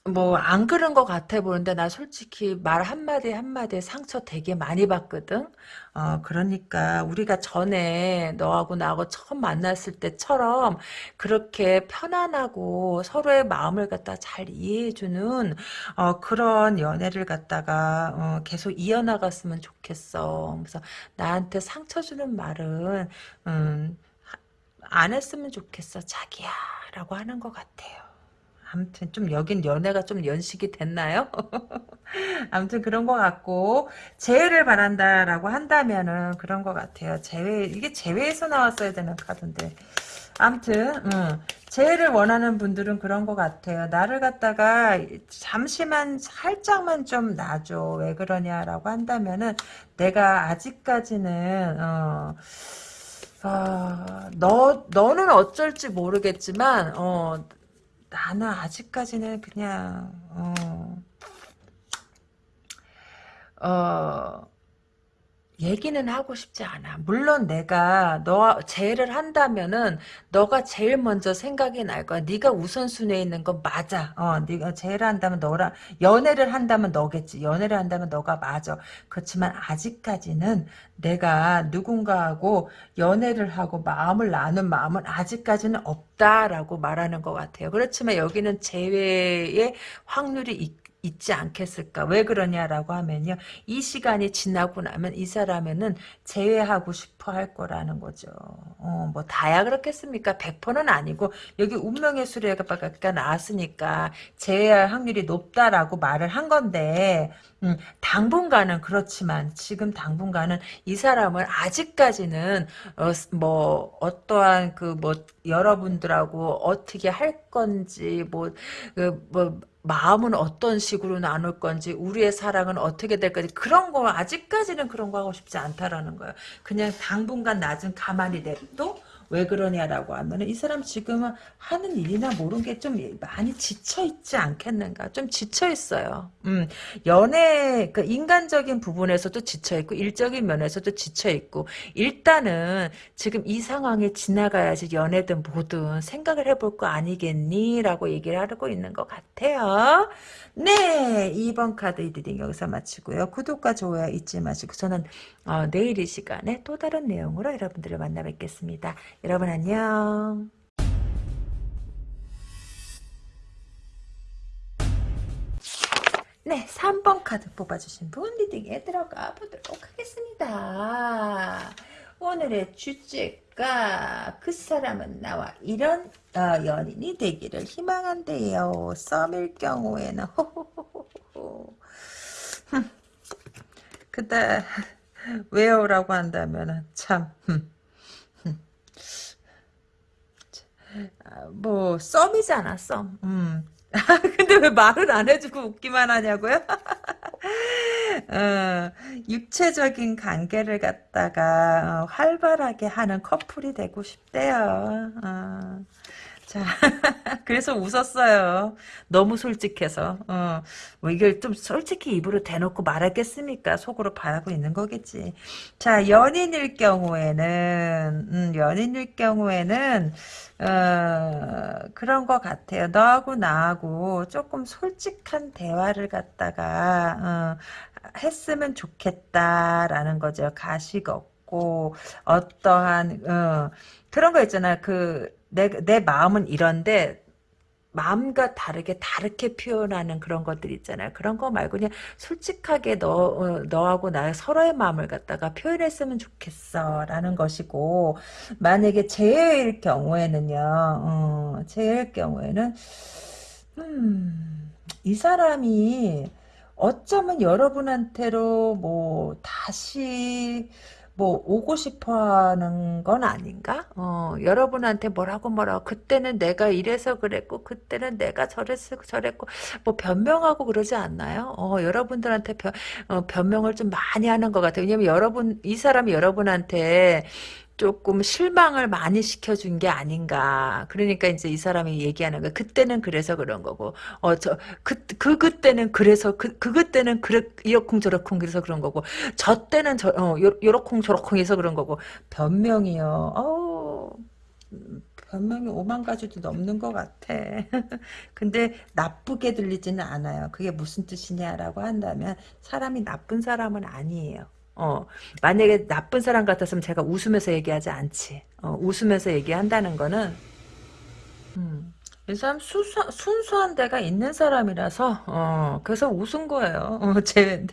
뭐 안 그런 것 같아 보는데 나 솔직히 말 한마디 한마디에 상처 되게 많이 받거든. 어 그러니까 우리가 전에 너하고 나하고 처음 만났을 때처럼 그렇게 편안하고 서로의 마음을 갖다 잘 이해해주는 어 그런 연애를 갖다가 어 계속 이어나갔으면 좋겠어. 그래서 나한테 상처 주는 말은 음, 안 했으면 좋겠어 자기야 라고 하는 것 같아요. 아무튼 좀 여긴 연애가 좀 연식이 됐나요? [laughs] 아무튼 그런 것 같고 재회를 바란다라고 한다면은 그런 것 같아요. 재회 이게 재회에서 나왔어야 되는 카드인데 아무튼 음, 재회를 원하는 분들은 그런 것 같아요. 나를 갖다가 잠시만 살짝만 좀 놔줘. 왜 그러냐라고 한다면은 내가 아직까지는 어, 어, 너, 너는 어쩔지 모르겠지만, 어, 나는 아직까지는 그냥 어, 어 얘기는 하고 싶지 않아. 물론 내가 너 제의를 한다면은 너가 제일 먼저 생각이 날 거야. 네가 우선순위에 있는 건 맞아. 어, 네가 제의를 한다면 너라 연애를 한다면 너겠지. 연애를 한다면 너가 맞아. 그렇지만 아직까지는 내가 누군가하고 연애를 하고 마음을 나눈 마음은 아직까지는 없다라고 말하는 것 같아요. 그렇지만 여기는 재회의 확률이 있 있지 않겠을까? 왜 그러냐라고 하면요. 이 시간이 지나고 나면 이 사람에는 제외하고 싶어 할 거라는 거죠. 어, 뭐 다야 그렇겠습니까? 100%는 아니고 여기 운명의 수레가 나왔으니까 제외할 확률이 높다라고 말을 한 건데 음, 당분간은 그렇지만 지금 당분간은 이 사람은 아직까지는 어, 뭐 어떠한 그 뭐 여러분들하고 어떻게 할 건지 뭐뭐 그 뭐 마음은 어떤 식으로 나눌 건지 우리의 사랑은 어떻게 될 건지 그런 거 아직까지는 그런 거 하고 싶지 않다라는 거예요. 그냥 당분간 낮은 가만히 냅둬 왜 그러냐라고 하면은 이 사람 지금은 하는 일이나 모르는 게 좀 많이 지쳐 있지 않겠는가? 좀 지쳐 있어요. 음, 연애 그 인간적인 부분에서도 지쳐 있고 일적인 면에서도 지쳐 있고 일단은 지금 이 상황에 지나가야지 연애든 뭐든 생각을 해볼 거 아니겠니?라고 얘기를 하고 있는 것 같아요. 네, 2번 카드 리딩 여기서 마치고요. 구독과 좋아요 잊지 마시고 저는 어, 내일 이 시간에 또 다른 내용으로 여러분들을 만나 뵙겠습니다. 여러분 안녕. 네, 3번 카드 뽑아주신 분 리딩에 들어가 보도록 하겠습니다. 오늘의 주 제가 그 사람은 나와 이런 어, 연인이 되기를 희망한대요. 썸일 경우에는. 근데 왜요라고 한다면 참 아, 뭐 썸이잖아 썸. 음. [laughs] 근데 왜 말을 안 해주고 웃기만 하냐고요? [laughs] 어, 육체적인 관계를 갖다가 어, 활발하게 하는 커플이 되고 싶대요. 어. 자, [laughs] 그래서 웃었어요. 너무 솔직해서. 어, 뭐 이걸 좀 솔직히 입으로 대놓고 말하겠습니까? 속으로 바라고 있는 거겠지. 자, 연인일 경우에는, 음, 연인일 경우에는, 어, 그런 것 같아요. 너하고 나하고 조금 솔직한 대화를 갖다가, 어, 했으면 좋겠다라는 거죠. 가식 없고, 어떠한, 어, 그런 거 있잖아. 그, 내, 내 마음은 이런데 마음과 다르게 다르게 표현하는 그런 것들 있잖아요. 그런 거 말고 그냥 솔직하게 너, 어, 너하고 나 서로의 마음을 갖다가 표현했으면 좋겠어 라는 것이고 만약에 제일 경우에는요. 어, 제일 경우에는 음, 이 사람이 어쩌면 여러분한테로 뭐 다시 뭐 오고 싶어하는 건 아닌가? 어, 여러분한테 뭐라고 뭐라고 그때는 내가 이래서 그랬고 그때는 내가 저랬어 저랬고 뭐 변명하고 그러지 않나요? 어, 여러분들한테 변, 어, 변명을 좀 많이 하는 것 같아요. 왜냐면 여러분 이 사람이 여러분한테 조금 실망을 많이 시켜준 게 아닌가. 그러니까 이제 이 사람이 얘기하는 거 그때는 그래서 그런 거고, 어, 저, 그, 그, 그때는 그래서, 그, 그, 그때는 그래, 이러쿵 저러쿵 그래서 그런 거고, 저 때는 저, 어, 요, 러쿵 저러쿵 해서 그런 거고, 변명이요. 어 변명이 오만 가지도 넘는 것 같아. [laughs] 근데 나쁘게 들리지는 않아요. 그게 무슨 뜻이냐라고 한다면, 사람이 나쁜 사람은 아니에요. 어, 만약에 나쁜 사람 같았으면 제가 웃으면서 얘기하지 않지. 어, 웃으면서 얘기한다는 거는, 음, 이 사람 순수, 순수한 데가 있는 사람이라서, 어, 그래서 웃은 거예요. 어, 제,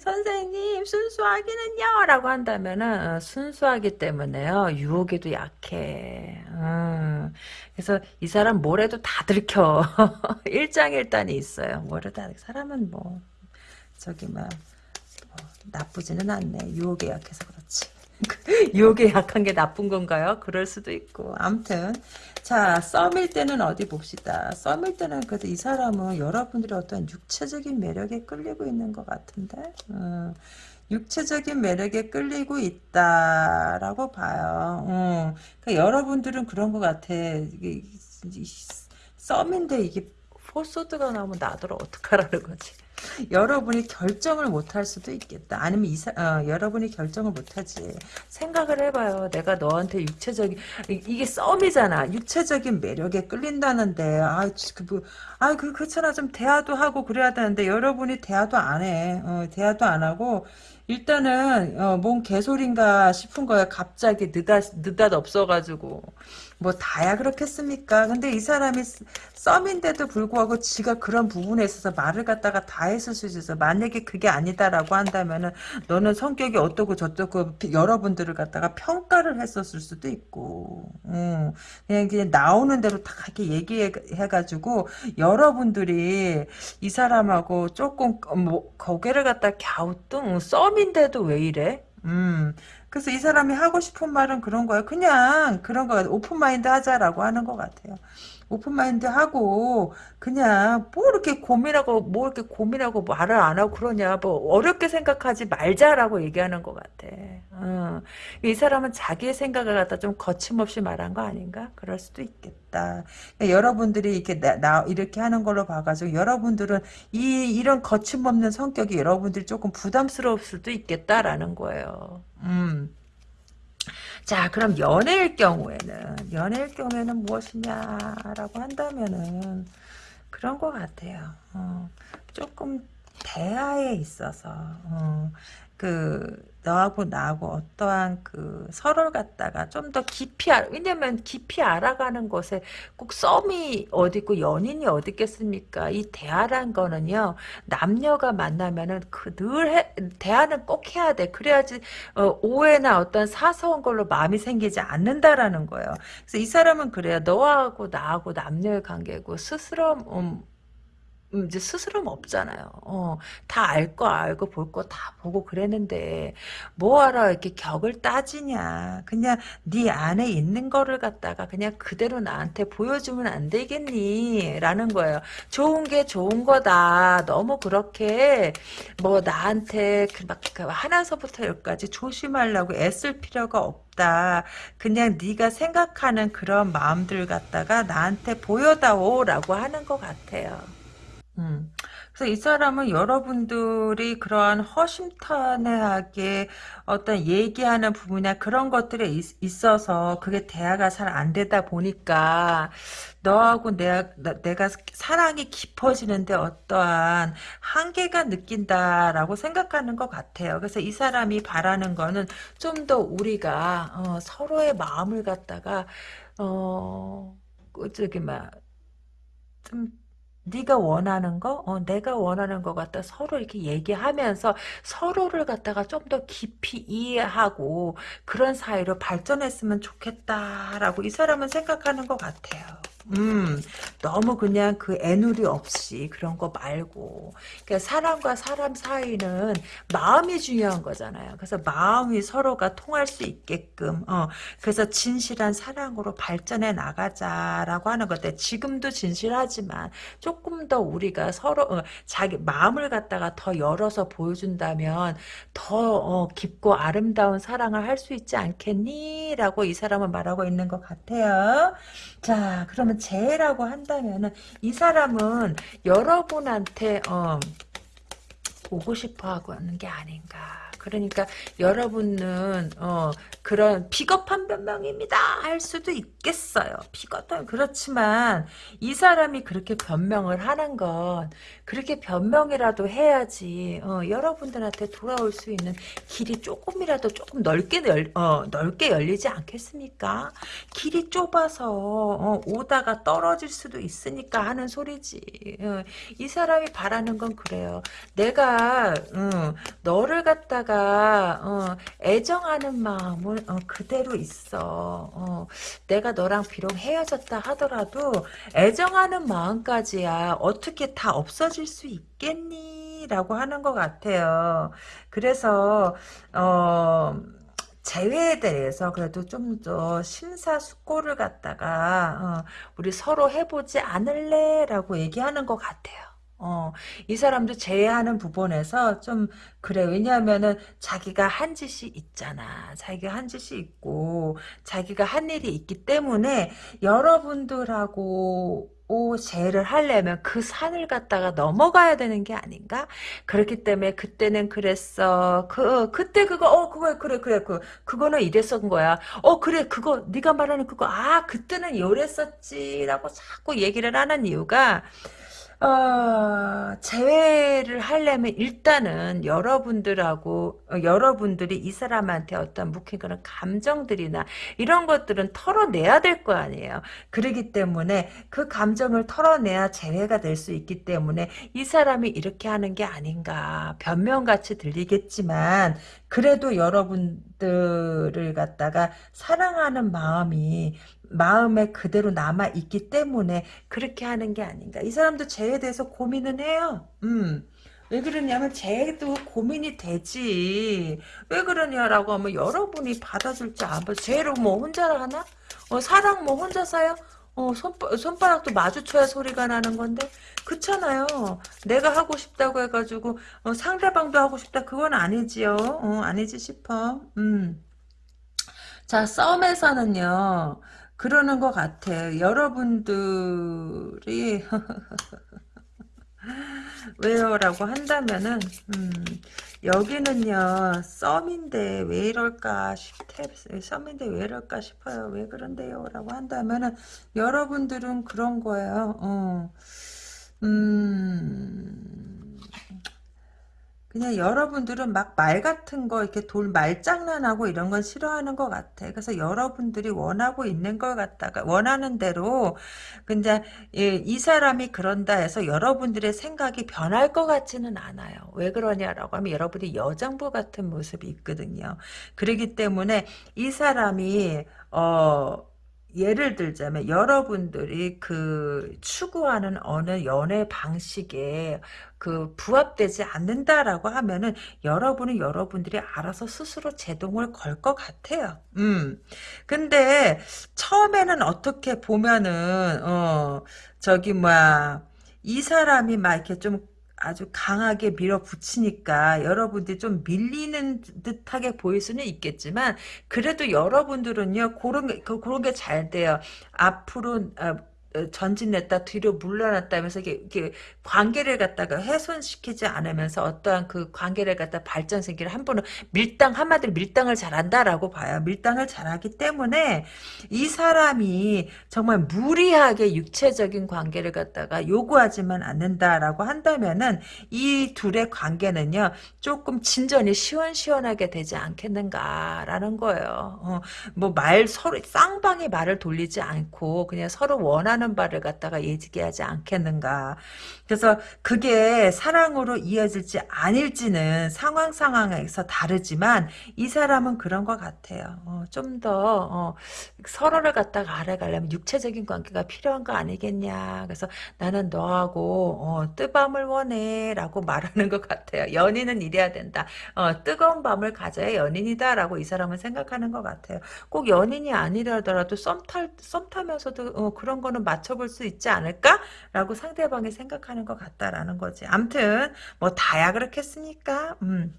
선생님, 순수하기는요? 라고 한다면은, 어, 순수하기 때문에요. 유혹에도 약해. 음, 그래서 이 사람 뭘 해도 다 들켜. [laughs] 일장일단이 있어요. 뭘 해도 다, 사람은 뭐, 저기, 막, 나쁘지는 않네. 유혹에 약해서 그렇지. 유혹에 약한 게 나쁜 건가요? 그럴 수도 있고. 암튼 자 썸일 때는 어디 봅시다. 썸일 때는 그래도 이 사람은 여러분들의 어떤 육체적인 매력에 끌리고 있는 것 같은데 음, 육체적인 매력에 끌리고 있다라고 봐요. 음, 그러니까 여러분들은 그런 것 같아. 이게, 썸인데 이게 포소드가 나오면 나더러 어떡하라는 거지. 여러분이 결정을 못할 수도 있겠다. 아니면 이사, 어, 여러분이 결정을 못하지. 생각을 해봐요. 내가 너한테 육체적인 이게 썸이잖아. 육체적인 매력에 끌린다는데 아, 그, 뭐, 아, 그 그렇잖아. 좀 대화도 하고 그래야 되는데 여러분이 대화도 안 해. 어, 대화도 안 하고 일단은 어, 뭔 개소리인가 싶은 거야. 갑자기 느닷 느닷 없어가지고. 뭐 다야 그렇겠습니까? 근데 이 사람이 썸인데도 불구하고 지가 그런 부분에 있어서 말을 갖다가 다 했을 수 있어. 만약에 그게 아니다라고 한다면은 너는 성격이 어떻고 저떻고 여러분들을 갖다가 평가를 했었을 수도 있고, 음, 그냥 그냥 나오는 대로 다 이렇게 얘기해가지고 여러분들이 이 사람하고 조금 뭐 고개를 갖다 갸우뚱 썸인데도 왜 이래? 음, 그래서 이 사람이 하고 싶은 말은 그런 거예요. 그냥 그런 거 오픈마인드 하자라고 하는 것 같아요. 오픈마인드 하고 그냥 뭐 이렇게 고민하고 뭐 이렇게 고민하고 말을 안 하고 그러냐 뭐 어렵게 생각하지 말자라고 얘기하는 것 같아. 어. 이 사람은 자기의 생각을 갖다 좀 거침없이 말한 거 아닌가? 그럴 수도 있겠다. 그러니까 여러분들이 이렇게 나, 나 이렇게 하는 걸로 봐가지고 여러분들은 이 이런 거침없는 성격이 여러분들이 조금 부담스러울 수도 있겠다라는 거예요. 음. 자, 그럼 연애일 경우에는, 연애일 경우에는 무엇이냐라고 한다면은, 그런 것 같아요. 어, 조금 대화에 있어서, 어, 그, 너하고 나하고 어떠한 그 서로를 갖다가 좀 더 깊이 알, 왜냐면 깊이 알아가는 것에 꼭 썸이 어디 있고 연인이 어디 있겠습니까? 이 대화란 거는요, 남녀가 만나면은 그늘 대화는 꼭 해야 돼. 그래야지, 어, 오해나 어떤 사소한 걸로 마음이 생기지 않는다라는 거예요. 그래서 이 사람은 그래요. 너하고 나하고 남녀의 관계고 스스로, 음, 음, 이제 스스럼 없잖아요. 어, 다 알 거 알고 볼 거 다 보고 그랬는데 뭐하러 이렇게 격을 따지냐. 그냥 네 안에 있는 거를 갖다가 그냥 그대로 나한테 보여주면 안 되겠니? 라는 거예요. 좋은 게 좋은 거다. 너무 그렇게 뭐 나한테 막그 하나서부터 열까지 조심하려고 애쓸 필요가 없다. 그냥 네가 생각하는 그런 마음들 갖다가 나한테 보여다오라고 하는 것 같아요. 음. 그래서 이 사람은 여러분들이 그러한 허심탄회하게 어떤 얘기하는 부분이나 그런 것들에 있, 어서 그게 대화가 잘 안 되다 보니까 너하고 내가, 내가 사랑이 깊어지는데 어떠한 한계가 느낀다라고 생각하는 것 같아요. 그래서 이 사람이 바라는 거는 좀 더 우리가 어, 서로의 마음을 갖다가 어, 그 저기 막좀 네가 원하는 거, 어, 내가 원하는 것 같다. 서로 이렇게 얘기하면서 서로를 갖다가 좀 더 깊이 이해하고 그런 사이로 발전했으면 좋겠다라고 이 사람은 생각하는 것 같아요. 음, 너무 그냥 그 애누리 없이 그런 거 말고. 그러니까 사람과 사람 사이는 마음이 중요한 거잖아요. 그래서 마음이 서로가 통할 수 있게끔, 어, 그래서 진실한 사랑으로 발전해 나가자라고 하는 건데, 지금도 진실하지만 조금 더 우리가 서로, 어, 자기 마음을 갖다가 더 열어서 보여준다면 더, 어, 깊고 아름다운 사랑을 할 수 있지 않겠니? 라고 이 사람은 말하고 있는 것 같아요. 자, 그러면 재라고 한다면은 이 사람은 여러분한테 어, 오고 싶어 하고 하는 게 아닌가. 그러니까 여러분은 어, 그런 비겁한 변명입니다 할 수도 있겠어요. 비겁한 그렇지만 이 사람이 그렇게 변명을 하는 건 그렇게 변명이라도 해야지 어, 여러분들한테 돌아올 수 있는 길이 조금이라도 조금 넓게 열, 어, 넓게 열리지 않겠습니까? 길이 좁아서 어, 오다가 떨어질 수도 있으니까 하는 소리지. 어, 이 사람이 바라는 건 그래요. 내가 너를 갖다가 어, 애정하는 마음은 어, 그대로 있어. 어, 내가 너랑 비록 헤어졌다 하더라도 애정하는 마음까지야 어떻게 다 없어질 수 있겠니? 라고 하는 것 같아요. 그래서 어 재회에 대해서 그래도 좀 더 심사숙고를 갖다가 어, 우리 서로 해보지 않을래? 라고 얘기하는 것 같아요. 어, 이 사람도 제외하는 부분에서 좀 그래. 왜냐하면은 자기가 한 짓이 있잖아. 자기가 한 짓이 있고 자기가 한 일이 있기 때문에 여러분들하고 오, 재를 하려면 그 산을 갖다가 넘어가야 되는 게 아닌가? 그렇기 때문에 그때는 그랬어. 그 그때 그거 어 그거 그래 그래 그 그거는 이랬었던 거야. 어 그래 그거 네가 말하는 그거 아 그때는 이랬었지라고 자꾸 얘기를 하는 이유가 어, 재회를 하려면 일단은 여러분들하고 어, 여러분들이 이 사람한테 어떤 묵힌 그런 감정들이나 이런 것들은 털어내야 될 거 아니에요. 그러기 때문에 그 감정을 털어내야 재회가 될 수 있기 때문에 이 사람이 이렇게 하는 게 아닌가 변명같이 들리겠지만 그래도 여러분들을 갖다가 사랑하는 마음이 마음에 그대로 남아 있기 때문에 그렇게 하는 게 아닌가. 이 사람도 죄에 대해서 고민은 해요. 음. 왜 그러냐면 죄도 고민이 되지. 왜 그러냐라고 하면 여러분이 받아줄지 안 받아. 죄를 뭐 혼자 하나? 어, 사랑 뭐 혼자 사요? 어, 손, 손바닥도 마주쳐야 소리가 나는 건데, 그렇잖아요. 내가 하고 싶다고 해가지고, 어, 상대방도 하고 싶다, 그건 아니지요. 어, 아니지 싶어. 음. 자, 썸에서는요, 그러는 것 같아요. 여러분들이, [laughs] 왜요? 라고 한다면은, 음, 여기는요, 썸인데 왜 이럴까 싶대, 썸인데 왜 이럴까 싶어요. 왜 그런데요? 라고 한다면은, 여러분들은 그런 거예요. 어, 음, 그냥 여러분들은 막 말 같은 거 이렇게 돌 말장난하고 이런 건 싫어하는 것 같아. 그래서 여러분들이 원하고 있는 걸 갖다가 원하는 대로 근데 예, 이 사람이 그런다 해서 여러분들의 생각이 변할 것 같지는 않아요. 왜 그러냐라고 하면 여러분이 여장부 같은 모습이 있거든요. 그렇기 때문에 이 사람이 어 예를 들자면 여러분들이 그 추구하는 어느 연애 방식에 그 부합되지 않는다라고 하면은 여러분은 여러분들이 알아서 스스로 제동을 걸 것 같아요. 음. 근데 처음에는 어떻게 보면은 어 저기 뭐야 이 사람이 막 이렇게 좀 아주 강하게 밀어붙이니까 여러분들이 좀 밀리는 듯하게 보일 수는 있겠지만 그래도 여러분들은요 그런 게 그- 그런 게 잘 돼요. 앞으로 아, 어, 전진했다 뒤로 물러났다 하면서 이게, 이게 관계를 갖다가 훼손시키지 않으면서 어떠한 그 관계를 갖다 발전시키를 한 번은 밀당 한마디로 밀당을 잘한다라고 봐요. 밀당을 잘하기 때문에 이 사람이 정말 무리하게 육체적인 관계를 갖다가 요구하지만 않는다라고 한다면은 이 둘의 관계는요 조금 진전이 시원시원하게 되지 않겠는가라는 거예요. 어, 뭐말 서로 쌍방이 말을 돌리지 않고 그냥 서로 원하는 바를 갖다가 얘기하지 않겠는가. 그래서 그게 사랑으로 이어질지 아닐지는 상황 상황에서 다르지만 이 사람은 그런 것 같아요. 어, 좀더 어, 서로를 갖다가 알아가려면 육체적인 관계가 필요한 거 아니겠냐. 그래서 나는 너하고 어, 뜨밤을 원해 라고 말하는 것 같아요. 연인은 이래야 된다. 어, 뜨거운 밤을 가져야 연인이다 라고 이 사람은 생각하는 것 같아요. 꼭 연인이 아니라더라도 썸, 탈, 썸 타면서도 어, 그런 거는 맞춰볼 수 있지 않을까? 라고 상대방이 생각하는 것 같다라는 거지. 암튼 뭐 다야 그렇겠습니까? 음.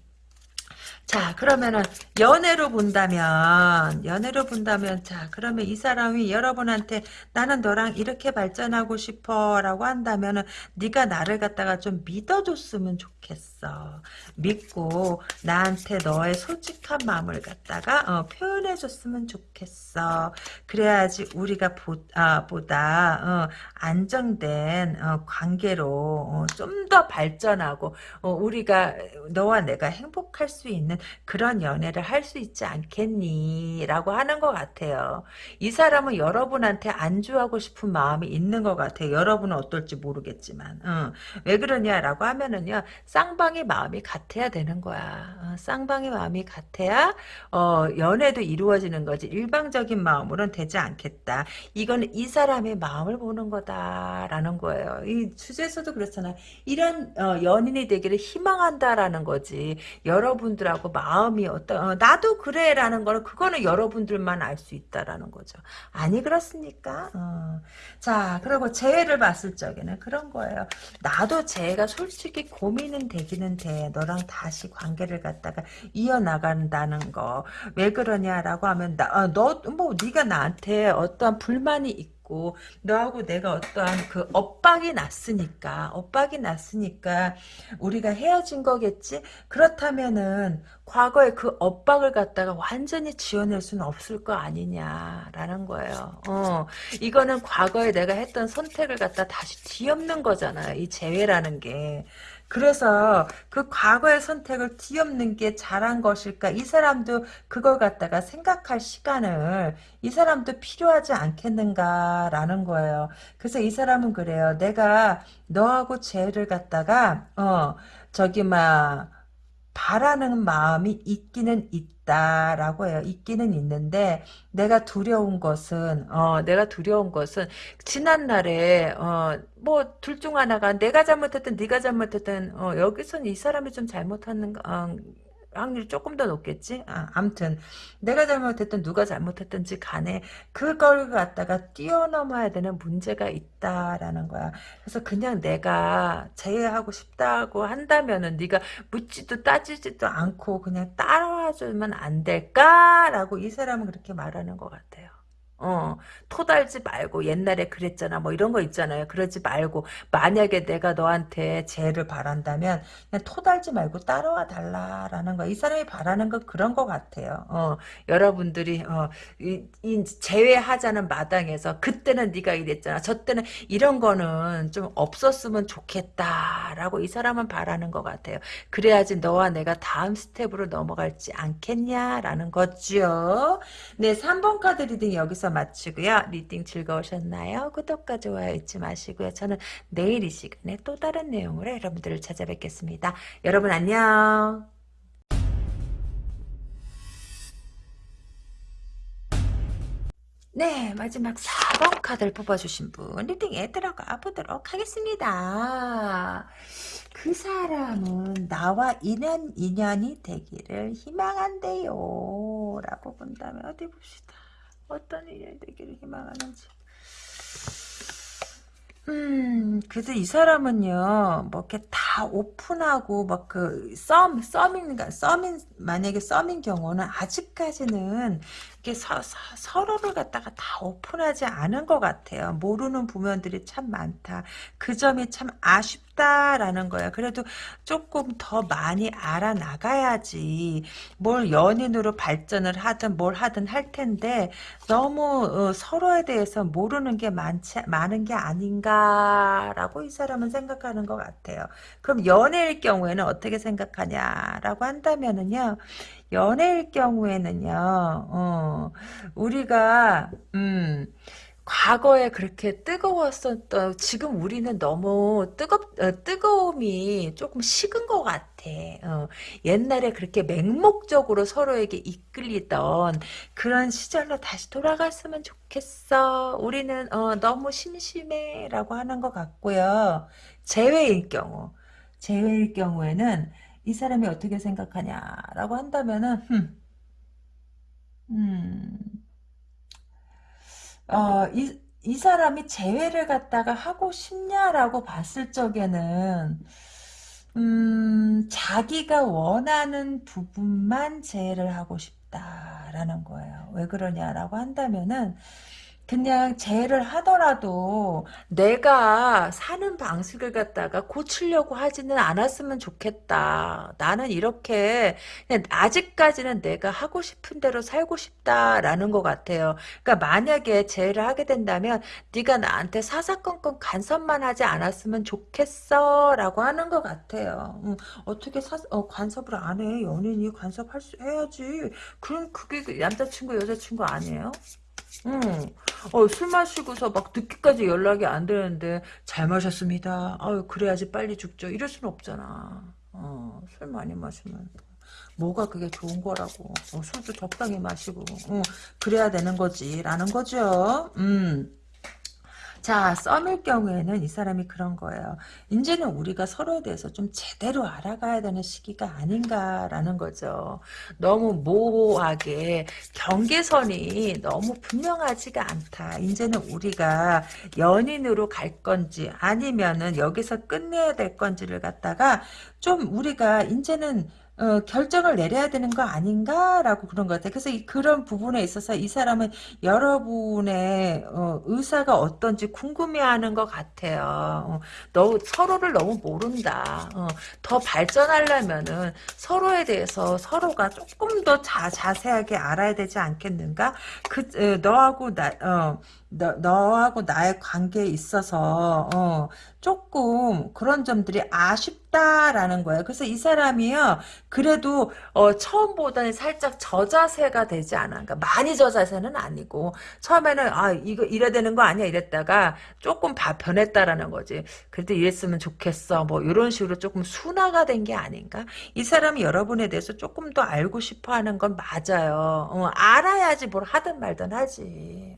자 그러면은 연애로 본다면 연애로 본다면 자 그러면 이 사람이 여러분한테 나는 너랑 이렇게 발전하고 싶어 라고 한다면은 네가 나를 갖다가 좀 믿어줬으면 좋겠어 믿고 나한테 너의 솔직한 마음을 갖다가 어, 표현해줬으면 좋겠어 그래야지 우리가 보, 아, 보다 어, 안정된 어, 관계로 어, 좀더 발전하고 어, 우리가 너와 내가 행복할 수 있는 그런 연애를 할 수 있지 않겠니? 라고 하는 것 같아요. 이 사람은 여러분한테 안주하고 싶은 마음이 있는 것 같아요. 여러분은 어떨지 모르겠지만. 어. 왜 그러냐라고 하면은요. 쌍방 의 마음이 같아야 되는 거야. 어, 쌍방의 마음이 같아야 어, 연애도 이루어지는 거지. 일방적인 마음으로는 되지 않겠다. 이건 이 사람의 마음을 보는 거다라는 거예요. 이 주제에서도 그렇잖아. 이런 어, 연인이 되기를 희망한다라는 거지. 여러분들하고 마음이 어떤 어, 나도 그래라는 거는 그거는 여러분들만 알 수 있다라는 거죠. 아니 그렇습니까? 어. 자 그리고 재회를 봤을 적에는 그런 거예요. 나도 재회가 솔직히 고민은 되기는 돼. 너랑 다시 관계를 갖다가 이어나간다는 거. 왜 그러냐라고 하면 나, 어, 너뭐 네가 나한테 어떠한 불만이 있고 너하고 내가 어떠한 그 엇박이 났으니까 엇박이 났으니까 우리가 헤어진 거겠지 그렇다면은 과거에 그 엇박을 갖다가 완전히 지워낼 수는 없을 거 아니냐라는 거예요 어 이거는 과거에 내가 했던 선택을 갖다 다시 뒤엎는 거잖아요 이 재회라는 게 그래서 그 과거의 선택을 뒤엎는 게 잘한 것일까? 이 사람도 그걸 갖다가 생각할 시간을 이 사람도 필요하지 않겠는가라는 거예요. 그래서 이 사람은 그래요. 내가 너하고 쟤를 갖다가 어 저기 막 바라는 마음이 있기는 있 다라고 해요. 있기는 있는데 내가 두려운 것은 어 내가 두려운 것은 지난 날에 어 뭐 둘 중 하나가 내가 잘못했든 네가 잘못했든 어 여기선 이 사람이 좀 잘못하는 어, 확률이 조금 더 높겠지? 아, 암튼 내가 잘못했든 누가 잘못했든지 간에 그걸 갖다가 뛰어넘어야 되는 문제가 있다라는 거야. 그래서 그냥 내가 제외하고 싶다고 한다면은 네가 묻지도 따지지도 않고 그냥 따라와 주면 안 될까라고 이 사람은 그렇게 말하는 것 같아요. 어, 토달지 말고 옛날에 그랬잖아 뭐 이런 거 있잖아요. 그러지 말고 만약에 내가 너한테 재를 바란다면 그냥 토달지 말고 따라와 달라라는 거야 이 사람이 바라는 건 그런 거 같아요. 어, 여러분들이 어, 이, 이 제외하자는 마당에서 그때는 네가 이랬잖아. 저 때는 이런 거는 좀 없었으면 좋겠다라고 이 사람은 바라는 것 같아요. 그래야지 너와 내가 다음 스텝으로 넘어갈지 않겠냐라는 거죠. 네 3번 카드 리딩 여기서 마치고요. 리딩 즐거우셨나요? 구독과 좋아요 잊지 마시고요. 저는 내일 이 시간에 또 다른 내용으로 여러분들을 찾아뵙겠습니다. 여러분 안녕. 네, 마지막 4번 카드를 뽑아주신 분 리딩에 들어가 보도록 하겠습니다. 그 사람은 나와 인연, 인연이 되기를 희망한대요. 라고 본다면 어디 봅시다. 어떤 인연이 되기를 희망하는지. 음, 그래서 이 사람은요, 뭐, 이렇게 다 오픈하고, 막 그, 썸, 썸인가, 썸인, 만약에 썸인 경우는 아직까지는, 이게 서, 서, 로를 갖다가 다 오픈하지 않은 것 같아요. 모르는 부면들이 참 많다. 그 점이 참 아쉽다라는 거야. 그래도 조금 더 많이 알아나가야지. 뭘 연인으로 발전을 하든 뭘 하든 할 텐데, 너무 어, 서로에 대해서 모르는 게 많지, 많은 게 아닌가. 라고 이 사람은 생각하는 것 같아요. 그럼 연애일 경우에는 어떻게 생각하냐라고 한다면은요. 연애일 경우에는요. 어, 우리가 음 과거에 그렇게 뜨거웠었던 지금 우리는 너무 뜨겁 어, 뜨거움이 조금 식은 것 같아. 어, 옛날에 그렇게 맹목적으로 서로에게 이끌리던 그런 시절로 다시 돌아갔으면 좋겠어. 우리는 어, 너무 심심해라고 하는 것 같고요. 재회일 경우, 재회일 경우에는 이 사람이 어떻게 생각하냐라고 한다면은 흠, 음. 어, 이, 이 사람이 재회를 갖다가 하고 싶냐라고 봤을 적에는, 음, 자기가 원하는 부분만 재회를 하고 싶다라는 거예요. 왜 그러냐라고 한다면은, 그냥 재해를 하더라도 내가 사는 방식을 갖다가 고치려고 하지는 않았으면 좋겠다. 나는 이렇게 아직까지는 내가 하고 싶은 대로 살고 싶다라는 것 같아요. 그러니까 만약에 재해를 하게 된다면 네가 나한테 사사건건 간섭만 하지 않았으면 좋겠어 라고 하는 것 같아요. 음, 어떻게 사, 어, 간섭을 안 해? 연인이 간섭할 수 해야지. 그럼 그게 그 남자친구 여자친구 아니에요? 응. 어, 술 마시고서 막 늦게까지 연락이 안 되는데 잘 마셨습니다. 아유 그래야지 빨리 죽죠. 이럴 수는 없잖아. 어, 술 많이 마시면 뭐가 그게 좋은 거라고. 어, 술도 적당히 마시고 어, 그래야 되는 거지 라는 거죠. 음. 자, 썸일 경우에는 이 사람이 그런 거예요. 이제는 우리가 서로에 대해서 좀 제대로 알아가야 되는 시기가 아닌가라는 거죠. 너무 모호하게 경계선이 너무 분명하지가 않다. 이제는 우리가 연인으로 갈 건지 아니면은 여기서 끝내야 될 건지를 갖다가 좀 우리가 이제는 어, 결정을 내려야 되는 거 아닌가라고 그런 것 같아요. 그래서 이, 그런 부분에 있어서 이 사람은 여러분의 어, 의사가 어떤지 궁금해하는 것 같아요. 어, 너 서로를 너무 모른다. 어, 더 발전하려면은 서로에 대해서 서로가 조금 더 자, 자세하게 알아야 되지 않겠는가? 그 어, 너하고 나 어, 너, 너하고 나의 관계에 있어서 어, 조금 그런 점들이 아쉽다라는 거예요. 그래서 이 사람이요. 그래도 어, 처음보다는 살짝 저자세가 되지 않아. 그러니까 많이 저자세는 아니고 처음에는 아 이거 이래야 되는 거 아니야 이랬다가 조금 바, 변했다라는 거지. 그래도 이랬으면 좋겠어. 뭐 이런 식으로 조금 순화가 된 게 아닌가? 이 사람이 여러분에 대해서 조금 더 알고 싶어하는 건 맞아요. 어, 알아야지 뭘 하든 말든 하지.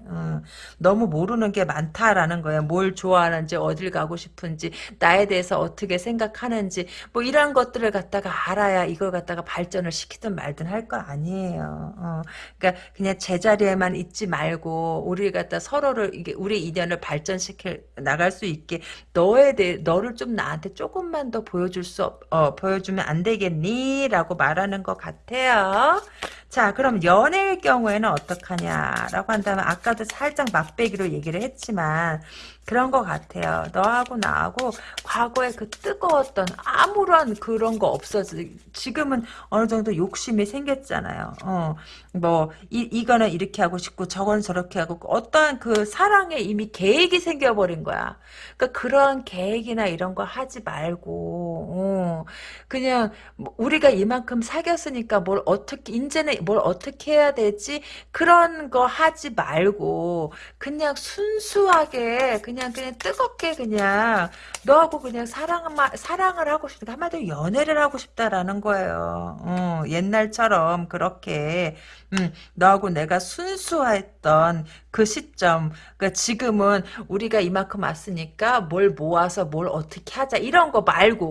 어. 너무 모르는 게 많다라는 거예요. 뭘 좋아하는지 어딜 가고 싶은지 나에 대해서 어떻게 생각하는지 뭐 이런 것들을 갖다가 알아야 이걸 갖다가 발전을 시키든 말든 할 거 아니에요. 어. 그러니까 그냥 제자리에만 있지 말고 우리 갖다 서로를 이게 우리 인연을 발전시켜 나갈 수 있게 너에 대해 너를 좀 나한테 조금만 더 보여줄 수 없, 어, 보여주면 안 되겠니?라고 말하는 것 같아요. 자, 그럼 연애의 경우에는 어떡하냐라고 한다면 아까도 살짝 맛배기로 얘기를 했지만 그런 것 같아요. 너하고 나하고 과거에 그 뜨거웠던 아무런 그런 거 없어져. 지금은 어느 정도 욕심이 생겼잖아요. 어, 뭐, 이, 이거는 이렇게 하고 싶고, 저건 저렇게 하고, 어떠한 그 사랑에 이미 계획이 생겨버린 거야. 그러니까 그런 계획이나 이런 거 하지 말고, 어, 그냥, 뭐 우리가 이만큼 사귀었으니까 뭘 어떻게, 이제는 뭘 어떻게 해야 되지? 그런 거 하지 말고, 그냥 순수하게, 그냥 그냥 그냥 뜨겁게 그냥 너하고 그냥 사랑 사랑을 하고 싶다 한마디로 연애를 하고 싶다라는 거예요. 어, 옛날처럼 그렇게 음, 너하고 내가 순수했던 그 시점. 그러니까 지금은 우리가 이만큼 왔으니까 뭘 모아서 뭘 어떻게 하자 이런 거 말고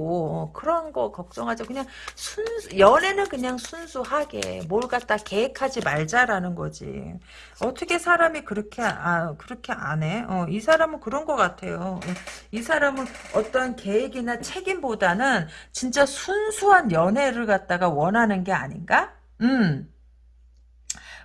어, 그런 거 걱정하자. 그냥 순 연애는 그냥 순수하게 뭘 갖다 계획하지 말자라는 거지. 어떻게 사람이 그렇게 아 그렇게 안 해? 어, 이 사람은 그런 것 같아요. 이 사람은 어떤 계획이나 책임보다는 진짜 순수한 연애를 갖다가 원하는 게 아닌가? 음.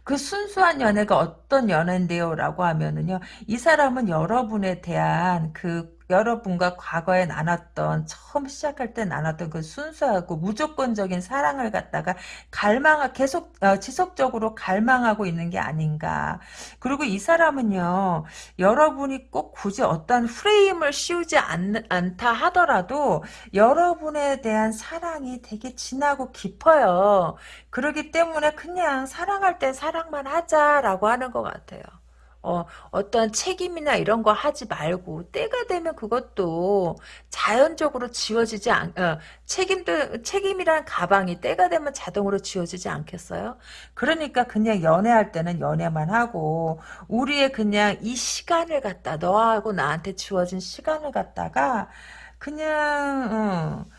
그 순수한 연애가 어떤 연애인데요? 라고 하면은요, 이 사람은 여러분에 대한 그 여러분과 과거에 나눴던 처음 시작할 때 나눴던 그 순수하고 무조건적인 사랑을 갖다가 갈망 계속 어, 지속적으로 갈망하고 있는 게 아닌가. 그리고 이 사람은요 여러분이 꼭 굳이 어떤 프레임을 씌우지 않, 않다 하더라도 여러분에 대한 사랑이 되게 진하고 깊어요. 그러기 때문에 그냥 사랑할 땐 사랑만 하자라고 하는 것 같아요. 어, 어떤 책임이나 이런 거 하지 말고 때가 되면 그것도 자연적으로 지워지지 않, 어, 책임도 책임이란 가방이 때가 되면 자동으로 지워지지 않겠어요? 그러니까 그냥 연애할 때는 연애만 하고 우리의 그냥 이 시간을 갖다 너하고 나한테 주어진 시간을 갖다가 그냥 어,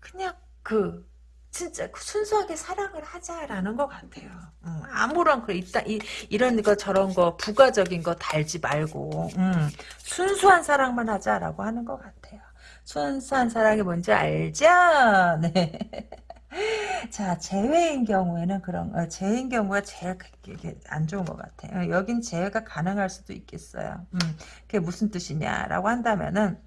그냥 그 진짜 순수하게 사랑을 하자라는 것 같아요. 음, 아무런 그 이따 이, 이런 거 저런 거 부가적인 거 달지 말고 음, 순수한 사랑만 하자라고 하는 것 같아요. 순수한 사랑이 뭔지 알죠? 네. [laughs] 자, 재회인 경우에는 그런, 어, 재회인 경우가 제일 안 좋은 것 같아요. 여긴 재회가 가능할 수도 있겠어요. 음, 그게 무슨 뜻이냐라고 한다면은,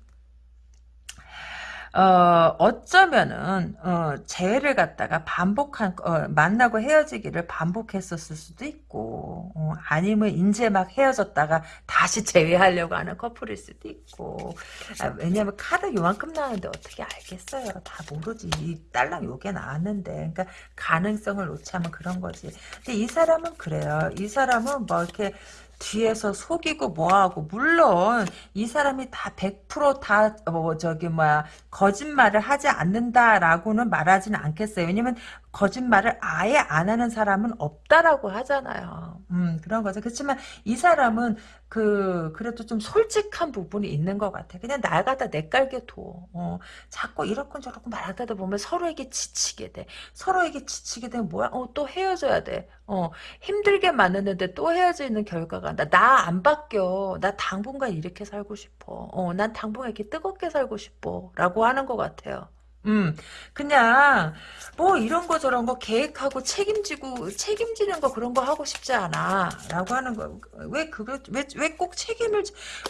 어, 어쩌면은, 어, 재회를 갖다가 반복한, 어, 만나고 헤어지기를 반복했었을 수도 있고, 어, 아니면 이제 막 헤어졌다가 다시 [laughs] 재회하려고 하는 커플일 수도 있고, 아, 왜냐면 카드 요만큼 나왔는데 어떻게 알겠어요. 다 모르지. 딸랑 요게 나왔는데. 그러니까 가능성을 놓자면 그런 거지. 근데 이 사람은 그래요. 이 사람은 뭐 이렇게, 뒤에서 속이고 뭐하고 물론 이 사람이 다 100%다 뭐 저기 뭐야 거짓말을 하지 않는다라고는 말하지는 않겠어요. 왜냐면 거짓말을 아예 안 하는 사람은 없다라고 하잖아요. 음, 그런 거죠. 그렇지만 이 사람은 그, 그래도 좀 솔직한 부분이 있는 것 같아. 그냥 나가다 내깔게 둬. 어, 자꾸 이렇건 저렇건 말하다 보면 서로에게 지치게 돼. 서로에게 지치게 되면 뭐야? 어, 또 헤어져야 돼. 어, 힘들게 만났는데 또 헤어지는 결과가 나, 나 안 바뀌어. 나 당분간 이렇게 살고 싶어. 어, 난 당분간 이렇게 뜨겁게 살고 싶어. 라고 하는 것 같아요. 음, 그냥, 뭐, 이런 거 저런 거 계획하고 책임지고, 책임지는 거 그런 거 하고 싶지 않아. 라고 하는 거. 왜, 그거, 왜, 왜 꼭 책임을,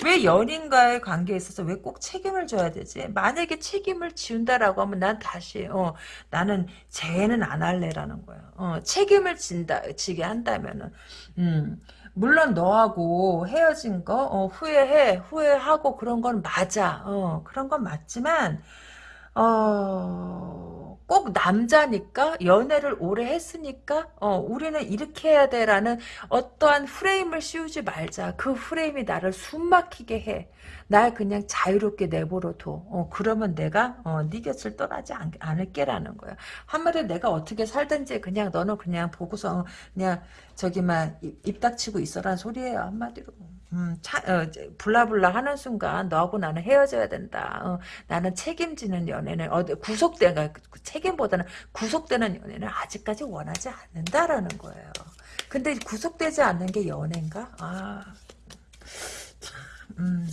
왜 연인과의 관계에 있어서 왜 꼭 책임을 져야 되지? 만약에 책임을 지운다라고 하면 난 다시, 어, 나는 재회는 안 할래라는 거야. 어, 책임을 진다, 지게 한다면은, 음. 물론 너하고 헤어진 거 어, 후회해 후회하고 그런 건 맞아 어, 그런 건 맞지만 어, 꼭 남자니까 연애를 오래 했으니까 어, 우리는 이렇게 해야 돼라는 어떠한 프레임을 씌우지 말자. 그 프레임이 나를 숨막히게 해. 날 그냥 자유롭게 내버려 둬. 어, 그러면 내가 어, 네 곁을 떠나지 않, 않을게라는 거야. 한마디로 내가 어떻게 살든지 그냥 너는 그냥 보고서 그냥 저기만 입 닥치고 있어란 소리예요. 한마디로. 음, 차, 어, 블라블라 하는 순간 너하고 나는 헤어져야 된다. 어, 나는 책임지는 연애는 어, 구속된 그러니까 책임보다는 구속되는 연애는 아직까지 원하지 않는다라는 거예요. 근데 구속되지 않는 게 연애인가? 아, 참, 음,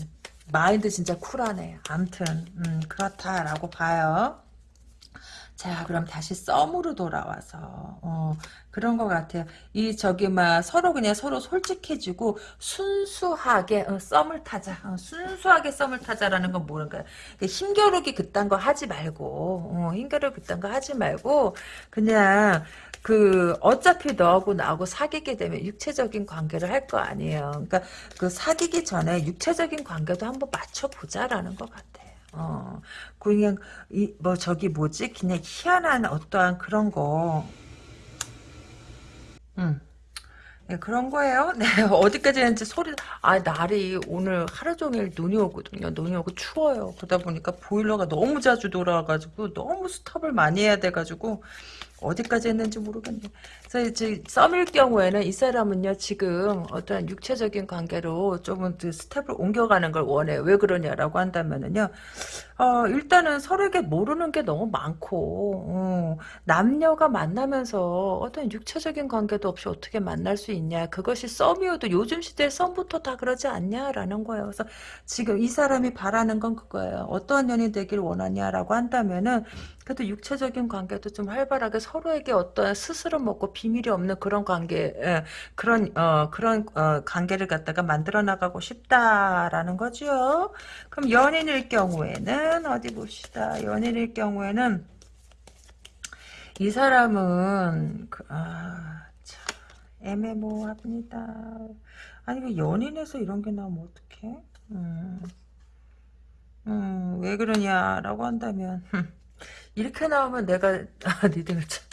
마인드 진짜 쿨하네. 암튼 음, 그렇다라고 봐요. 자, 그럼 다시 썸으로 돌아와서 어, 그런 것 같아요. 이 저기 막 서로 그냥 서로 솔직해지고 순수하게 어, 썸을 타자. 어, 순수하게 썸을 타자라는 건 뭐는가? 힘겨루기 그딴 거 하지 말고 어, 힘겨루기 그딴 거 하지 말고 그냥 그 어차피 너하고 나하고 사귀게 되면 육체적인 관계를 할 거 아니에요. 그러니까 그 사귀기 전에 육체적인 관계도 한번 맞춰보자라는 것 같아. 어, 그냥, 이, 뭐, 저기 뭐지? 그냥 희한한 어떠한 그런 거. 음. 네, 그런 거예요. [laughs] 네, 어디까지 했는지 소리, 아, 날이 오늘 하루 종일 눈이 오거든요. 눈이 오고 추워요. 그러다 보니까 보일러가 너무 자주 돌아와가지고, 너무 스톱을 많이 해야 돼가지고, 어디까지 했는지 모르겠네. 그래서 이제 썸일 경우에는 이 사람은요 지금 어떤 육체적인 관계로 조금 그 스텝을 옮겨가는 걸 원해. 왜 그러냐라고 한다면은요. 어, 일단은 서로에게 모르는 게 너무 많고 어, 남녀가 만나면서 어떤 육체적인 관계도 없이 어떻게 만날 수 있냐. 그것이 썸이어도 요즘 시대에 썸부터 다 그러지 않냐라는 거예요. 그래서 지금 이 사람이 바라는 건 그거예요. 어떠한 연이 되길 원하냐라고 한다면은 그래도 육체적인 관계도 좀 활발하게 서로에게 어떤 스스로 먹고 비밀이 없는 그런 관계, 예, 그런 어 그런 어, 관계를 갖다가 만들어 나가고 싶다라는 거죠. 그럼 연인일 경우에는 어디 봅시다. 연인일 경우에는 이 사람은 그, 아, 참 애매모호합니다. 아니 그 연인에서 이런 게 나오면 어떡해? 음, 음, 왜 그러냐라고 한다면 [laughs] 이렇게 나오면 내가 [laughs] 아, 니들 참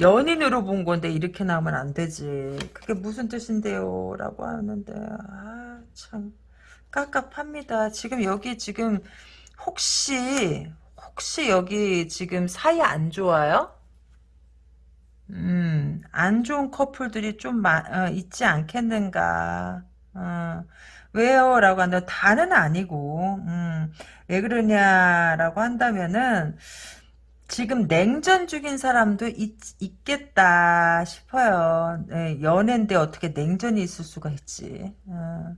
연인으로 본 건데 이렇게 나오면 안 되지. 그게 무슨 뜻인데요? 라고 하는데 아 참 깝깝합니다. 지금 여기 지금 혹시 혹시 여기 지금 사이 안 좋아요? 음, 안 좋은 커플들이 좀 마, 어, 있지 않겠는가. 어, 왜요? 라고 한다 다는 아니고, 음, 왜 그러냐라고 한다면은, 지금 냉전 중인 사람도 있, 겠다 싶어요. 네, 연애인데 어떻게 냉전이 있을 수가 있지. 어.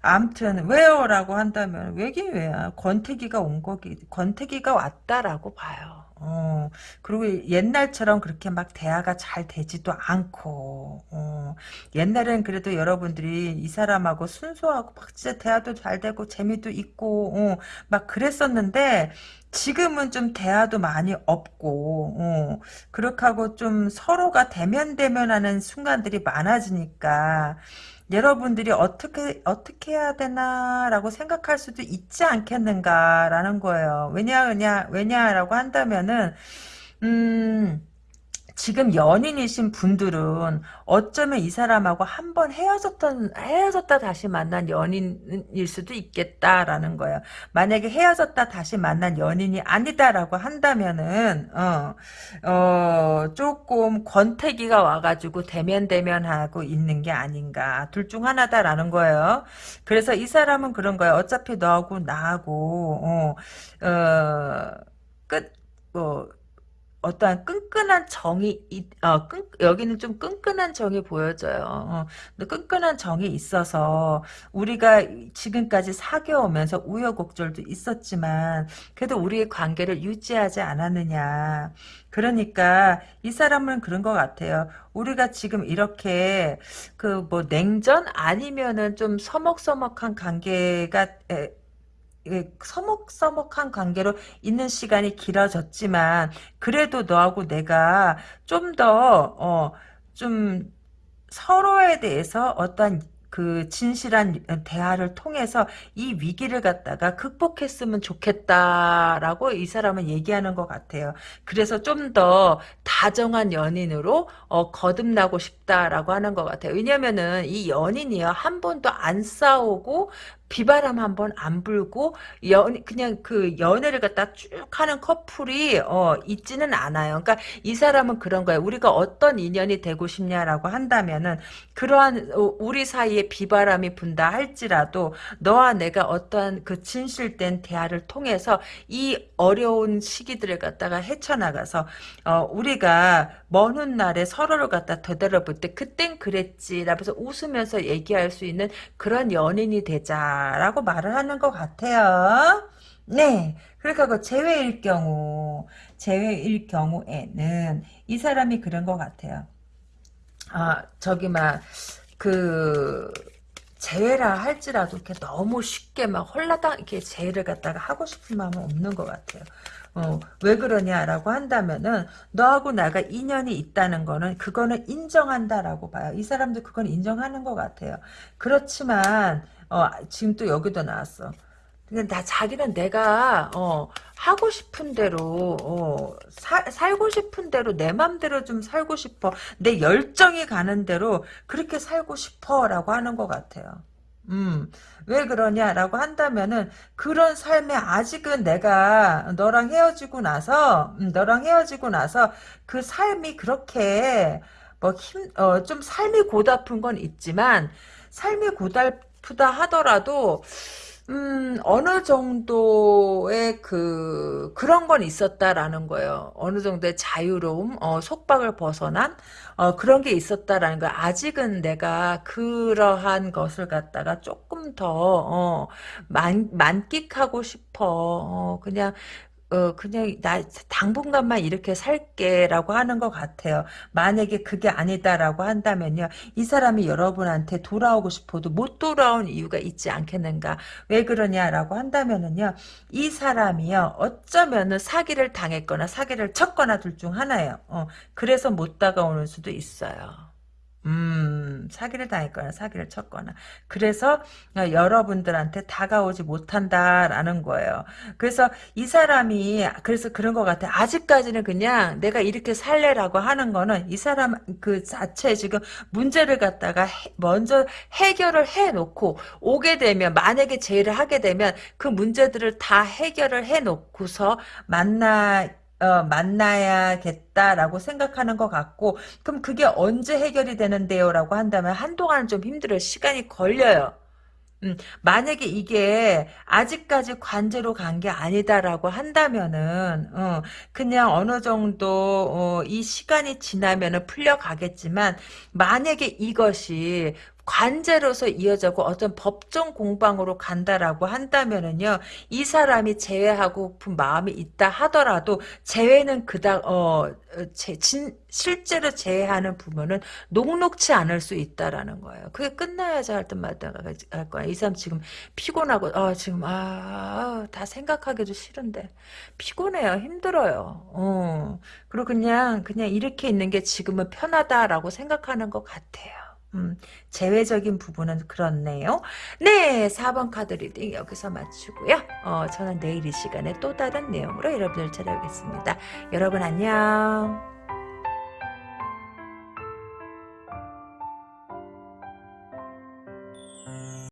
암튼 왜요? 라고 한다면 왜긴 왜야. 권태기가 온 거기 권태기가 왔다라고 봐요. 어, 그리고 옛날처럼 그렇게 막 대화가 잘 되지도 않고, 어, 옛날엔 그래도 여러분들이 이 사람하고 순수하고 막 진짜 대화도 잘 되고 재미도 있고, 어, 막 그랬었는데, 지금은 좀 대화도 많이 없고, 어, 그렇게 하고 좀 서로가 대면대면하는 순간들이 많아지니까, 여러분들이 어떻게 어떻게 해야 되나라고 생각할 수도 있지 않겠는가라는 거예요. 왜냐 왜냐 왜냐라고 한다면은 음 지금 연인이신 분들은 어쩌면 이 사람하고 한 번 헤어졌던 헤어졌다 다시 만난 연인일 수도 있겠다라는 거예요. 만약에 헤어졌다 다시 만난 연인이 아니다라고 한다면은 어, 어 조금 권태기가 와가지고 대면 대면하고 있는 게 아닌가 둘 중 하나다라는 거예요. 그래서 이 사람은 그런 거예요. 어차피 너하고 나하고 어, 어 끝, 뭐, 어떠한 끈끈한 정이 어, 끈, 여기는 좀 끈끈한 정이 보여져요. 어, 끈끈한 정이 있어서 우리가 지금까지 사귀어오면서 우여곡절도 있었지만 그래도 우리의 관계를 유지하지 않았느냐. 그러니까 이 사람은 그런 것 같아요. 우리가 지금 이렇게 그 뭐 냉전 아니면은 좀 서먹서먹한 관계가 에, 서먹서먹한 관계로 있는 시간이 길어졌지만 그래도 너하고 내가 좀 더 어, 좀 서로에 대해서 어떤 그 진실한 대화를 통해서 이 위기를 갖다가 극복했으면 좋겠다라고 이 사람은 얘기하는 것 같아요. 그래서 좀 더 다정한 연인으로 어, 거듭나고 싶다라고 하는 것 같아요. 왜냐면은 이 연인이요 한 번도 안 싸우고 비바람 한번 안 불고 연 그냥 그 연애를 갖다 쭉 하는 커플이 어 있지는 않아요. 그러니까 이 사람은 그런 거예요. 우리가 어떤 인연이 되고 싶냐라고 한다면은 그러한 어, 우리 사이에 비바람이 분다 할지라도 너와 내가 어떠한 그 진실된 대화를 통해서 이 어려운 시기들을 갖다가 헤쳐나가서 어 우리가 먼 훗날에 서로를 갖다 되돌아볼 때 그땐 그랬지라면서 웃으면서 얘기할 수 있는 그런 연인이 되자 라고 말을 하는 것 같아요. 네. 그러니까 그 제외일 경우, 제외일 경우에는 이 사람이 그런 것 같아요. 아, 저기 막, 그, 제외라 할지라도 이렇게 너무 쉽게 막 홀라당 이렇게 제외를 갖다가 하고 싶은 마음은 없는 것 같아요. 어, 왜 그러냐라고 한다면은 너하고 나가 인연이 있다는 거는 그거는 인정한다라고 봐요. 이 사람도 그건 인정하는 것 같아요. 그렇지만 어, 지금 또 여기도 나왔어. 근데 나 자기는 내가 어, 하고 싶은 대로 어, 사, 살고 싶은 대로 내 맘대로 좀 살고 싶어. 내 열정이 가는 대로 그렇게 살고 싶어라고 하는 것 같아요. 음, 왜 그러냐라고 한다면은 그런 삶에 아직은 내가 너랑 헤어지고 나서 음, 너랑 헤어지고 나서 그 삶이 그렇게 뭐 힘, 어, 좀 삶이 고달픈 건 있지만 삶이 고달 프다 하더라도 음, 어느 정도의 그, 그런 건 있었다라는 거예요. 어느 정도의 자유로움, 어, 속박을 벗어난, 어, 그런 게 있었다라는 거. 아직은 내가 그러한 것을 갖다가 조금 더, 어, 만, 만끽하고 싶어. 어, 그냥, 어, 그냥, 나, 당분간만 이렇게 살게라고 하는 것 같아요. 만약에 그게 아니다라고 한다면요. 이 사람이 여러분한테 돌아오고 싶어도 못 돌아온 이유가 있지 않겠는가. 왜 그러냐라고 한다면은요. 이 사람이요. 어쩌면은 사기를 당했거나 사기를 쳤거나 둘 중 하나예요. 어, 그래서 못 다가오는 수도 있어요. 음, 사기를 당했거나 사기를 쳤거나. 그래서 어, 여러분들한테 다가오지 못한다라는 거예요. 그래서 이 사람이 그래서 그런 것 같아. 아직까지는 그냥 내가 이렇게 살래라고 하는 거는 이 사람 그 자체 지금 문제를 갖다가 해, 먼저 해결을 해놓고 오게 되면 만약에 제의를 하게 되면 그 문제들을 다 해결을 해놓고서 만나 어, 만나야겠다라고 생각하는 것 같고 그럼 그게 언제 해결이 되는데요? 라고 한다면 한동안은 좀 힘들어요. 시간이 걸려요. 음, 만약에 이게 아직까지 관제로 간 게 아니다라고 한다면은 어, 그냥 어느 정도 어, 이 시간이 지나면은 풀려가겠지만 만약에 이것이 관제로서 이어져고 어떤 법정 공방으로 간다라고 한다면은요 이 사람이 제외하고픈 마음이 있다 하더라도 제외는 그닥 어 제, 진, 실제로 제외하는 부분은 녹록치 않을 수 있다라는 거예요. 그게 끝나야지 할 때마다 할 거야. 이 사람 지금 피곤하고 아 지금 아다 생각하기도 싫은데 피곤해요. 힘들어요. 어 그리고 그냥 그냥 이렇게 있는 게 지금은 편하다라고 생각하는 것 같아요. 음, 제외적인 부분은 그렇네요. 네, 4번 카드 리딩 여기서 마치고요. 어, 저는 내일 이 시간에 또 다른 내용으로 여러분을 찾아오겠습니다. 여러분 안녕.